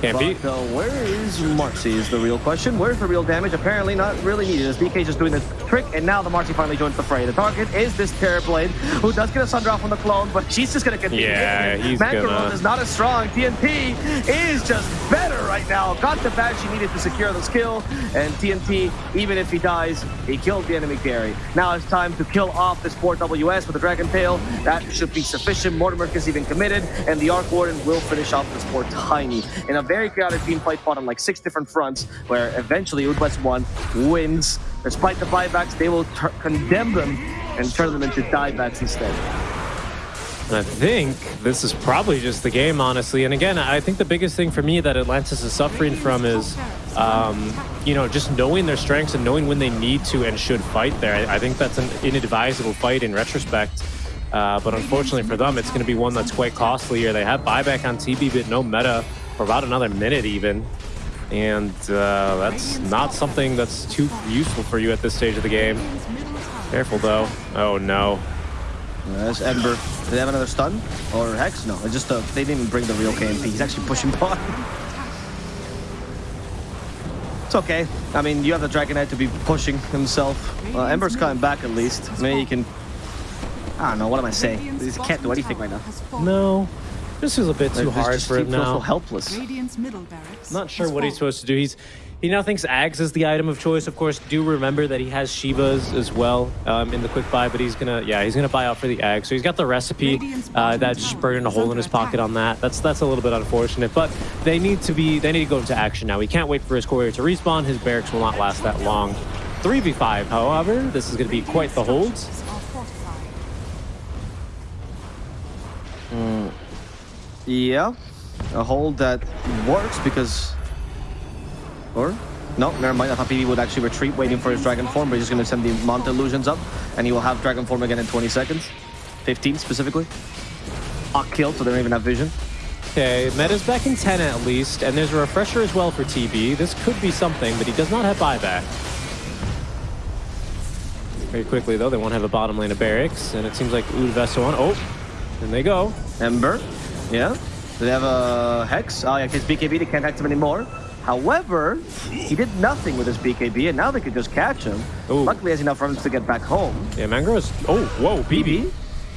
Can't But beat. uh, where is Marci is the real question. Where's the real damage? Apparently not really needed. As BK just doing the trick, and now the Marci finally joins the fray. The target is this Terrorblade, who does get a Sunder off on the clone, but she's just gonna continue. Yeah, he's gonna- is not as strong. TNT is just better right now. Got the badge she needed to secure the skill, and TNT, even if he dies, he killed the enemy carry. Now it's time to kill off this 4WS with the Dragon Tail. That should be sufficient. Mortimer is even committed, and the Arc Warden will finish off this poor Tiny in a very chaotic team fight fought on like six different fronts, where eventually Udwest 1 wins. Despite the buybacks, they will condemn them and turn them into diebacks instead. And I think this is probably just the game, honestly. And again, I think the biggest thing for me that Atlantis is suffering from is, um, you know, just knowing their strengths and knowing when they need to and should fight there. I, I think that's an inadvisable fight in retrospect. Uh, but unfortunately for them, it's going to be one that's quite costly here. They have buyback on TB, but no meta for about another minute even. And uh, that's not something that's too useful for you at this stage of the game. Radiant's middle tower Careful though. Oh no. Yes, Ember. Do they have another stun? Or Hex? No, it's just uh, they didn't even bring the real KMP. He's actually pushing [LAUGHS] bot. It's okay. I mean, you have the Dragon Knight to be pushing himself. Uh, Ember's coming back at least. Maybe he can... I don't know, what am I saying? Radiant's He can't do bottom anything tower right now. No. This is a bit too hard just- for him feels so now. helpless. Radiant's middle barracks Not sure what he's supposed to do. He's he now thinks Ags is the item of choice. Of course, do remember that he has Shivas as well um, in the quick buy, but he's gonna yeah he's gonna buy out for the Ag. So he's got the recipe Radiant's uh, bottom that just tower burning a hole in his pocket on that. That's that's a little bit unfortunate, but they need to be they need to go into action now. He can't wait for his courier to respawn. His barracks will not last that long. 3v5, however, this is going to be quite the hold. Yeah, a hold that works because... Or? No, never mind. I thought PB would actually retreat waiting for his Dragon form, but he's just going to send the Mount Illusions up, and he will have Dragon form again in 20 seconds. 15 specifically. Hot kill, so they don't even have vision. Okay, meta's back in 10 at least, and there's a refresher as well for TB. This could be something, but he does not have buyback. Very quickly, though, they won't have a bottom lane of barracks, and it seems like Oud Vesta on. Oh, and they go. Ember, yeah. Do they have a Hex? Oh yeah, his BKB, they can't hex him anymore. However, he did nothing with his BKB, and now they could just catch him. Ooh. Luckily, he has enough runs to get back home. Yeah, Mangro's. Oh, whoa, BB. BB,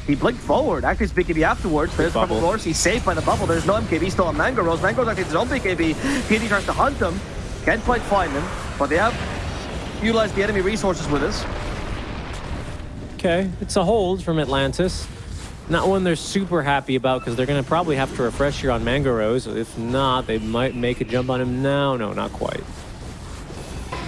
he blinked forward, activates BKB afterwards. There's bubble. Purple Horse, he's saved by the bubble. There's no MKB still on Mango Rose. Mango Rose activates his own BKB. PD tries to hunt him. Can't quite find him, but they have utilized the enemy resources with us. Okay, it's a hold from Atlantis. Not one they're super happy about because they're going to probably have to refresh here on Mango Rose. If not, they might make a jump on him now. No, not quite.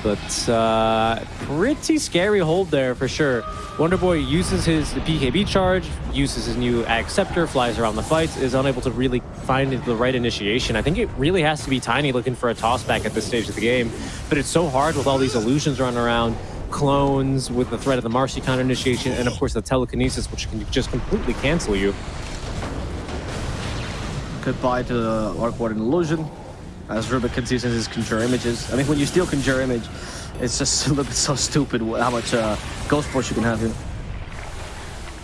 But uh, pretty scary hold there for sure. Wonder Boy uses his BKB charge, uses his new Ag Scepter, flies around the fights, is unable to really find the right initiation. I think it really has to be Tiny looking for a toss back at this stage of the game. But it's so hard with all these illusions running around, clones with the threat of the Marci counter initiation, and of course the telekinesis, which can just completely cancel you. Goodbye to the Arc Warden Illusion. as Rubik continues his conjure images. I mean, when you steal conjure image, it's just a little bit so stupid how much uh, ghost force you can have here.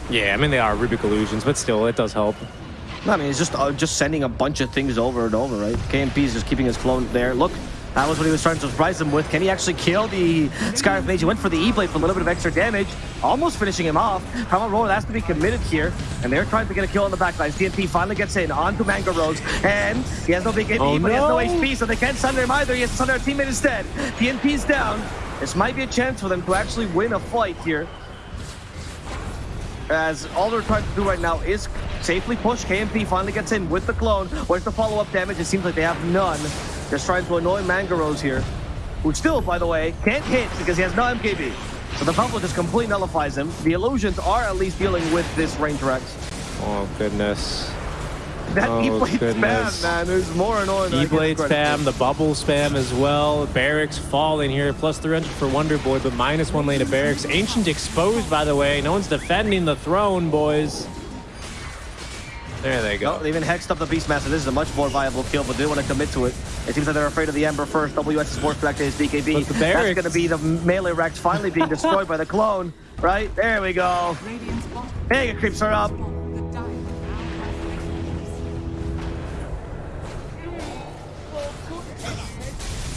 Yeah, I mean, they are Rubik illusions, but still, it does help. I mean, it's just uh, just sending a bunch of things over and over, right? KMP is just keeping his clone there. Look, that was what he was trying to surprise him with. Can he actually kill the Skywrath Mage? He went for the E-Blade for a little bit of extra damage, almost finishing him off. Primal Roar has to be committed here, and they're trying to get a kill on the backlines. TNT finally gets in onto Mango Rose, and he has no big AP, Oh, but he has no. HP, so they can't sunder him either. He has to sunder a teammate instead. TNT's down. This might be a chance for them to actually win a fight here as all they're trying to do right now is safely push. KMP finally gets in with the clone. Where's the follow-up damage? It seems like they have none. Just trying to annoy Mangaros here, who still, by the way, can't hit because he has no MKB. So the bubble just completely nullifies him. The illusions are at least dealing with this range Rex. Oh, goodness. That Oh, E-Blade spam, man, is more annoying than I give E-Blade spam, the bubble spam as well. Barracks falling here, plus 300 for Wonder Boy, but minus one lane of Barracks. Ancient exposed, by the way. No one's defending the throne, boys. There they go. No, they even hexed up the Beastmaster. This is a much more viable kill, but they want to commit to it. It seems like they're afraid of the Ember first. WS is forced back to his BKB. But the That's going to be the melee Rex finally being destroyed by the clone. Right? There we go. Radiant's bottom Mega creeps her up.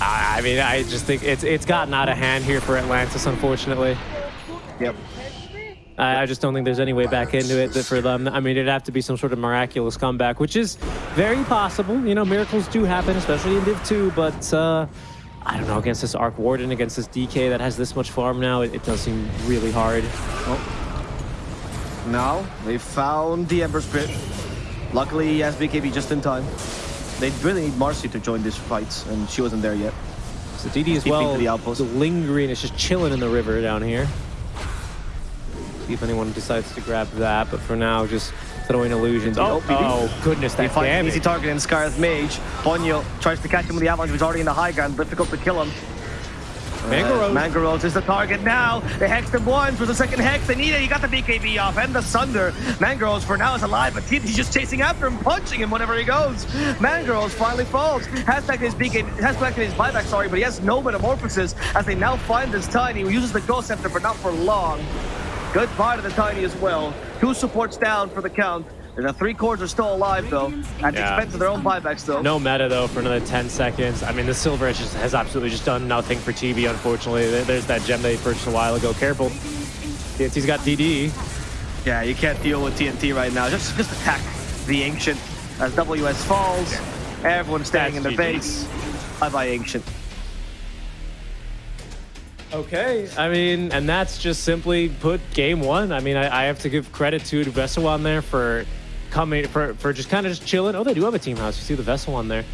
I I mean, I just think it's it's gotten out of hand here for Atlantis, unfortunately. Yep. I, I just don't think there's any way back into it for them. I mean, it'd have to be some sort of miraculous comeback, which is very possible. You know, miracles do happen, especially in Div 2, but uh, I don't know, against this Arc Warden, against this DK that has this much farm now, it, it does seem really hard. Oh. Now they found the Ember Spirit. Luckily, he has BKB just in time. They really need Marci to join this fight, and she wasn't there yet. So DD as Keeping well, to the outpost. lingering, it's just chilling in the river down here. See if anyone decides to grab that, but for now, just throwing illusions. Oh, Oh, BB. oh goodness, He that finds an damage. easy target in Skywrath Mage. Ponyo tries to catch him with the Avalanche, but he's already in the high ground. Difficult to kill him. Mangaros. Uh, is the target now. They hexed him once for the second hex. They need it. He got the BKB off and the Sunder. Mangaros for now is alive, but he's just chasing after him, punching him whenever he goes. Mangaros finally falls. Has back his BKB, has back his buyback, sorry, but he has no metamorphosis as they now find this Tiny who uses the Ghost Scepter, but not for long. Goodbye to the Tiny as well. Two supports down for the count. The three cores are still alive, though, at the Yeah. expense of their own buybacks, though. No meta though for another 10 seconds. I mean, the silver edge just has absolutely just done nothing for TB, unfortunately. There's that gem they purchased a while ago. Careful. TNT's got DD. Yeah, you can't deal with TNT right now. Just just attack the Ancient as WS falls. Everyone's standing That's in their GG. base. Bye-bye, Ancient. Okay. I mean, and that's just simply put game one. I mean, I, I have to give credit to the Vessel on there for coming, for, for just kind of just chilling. Oh, they do have a team house. You see the Vessel on there.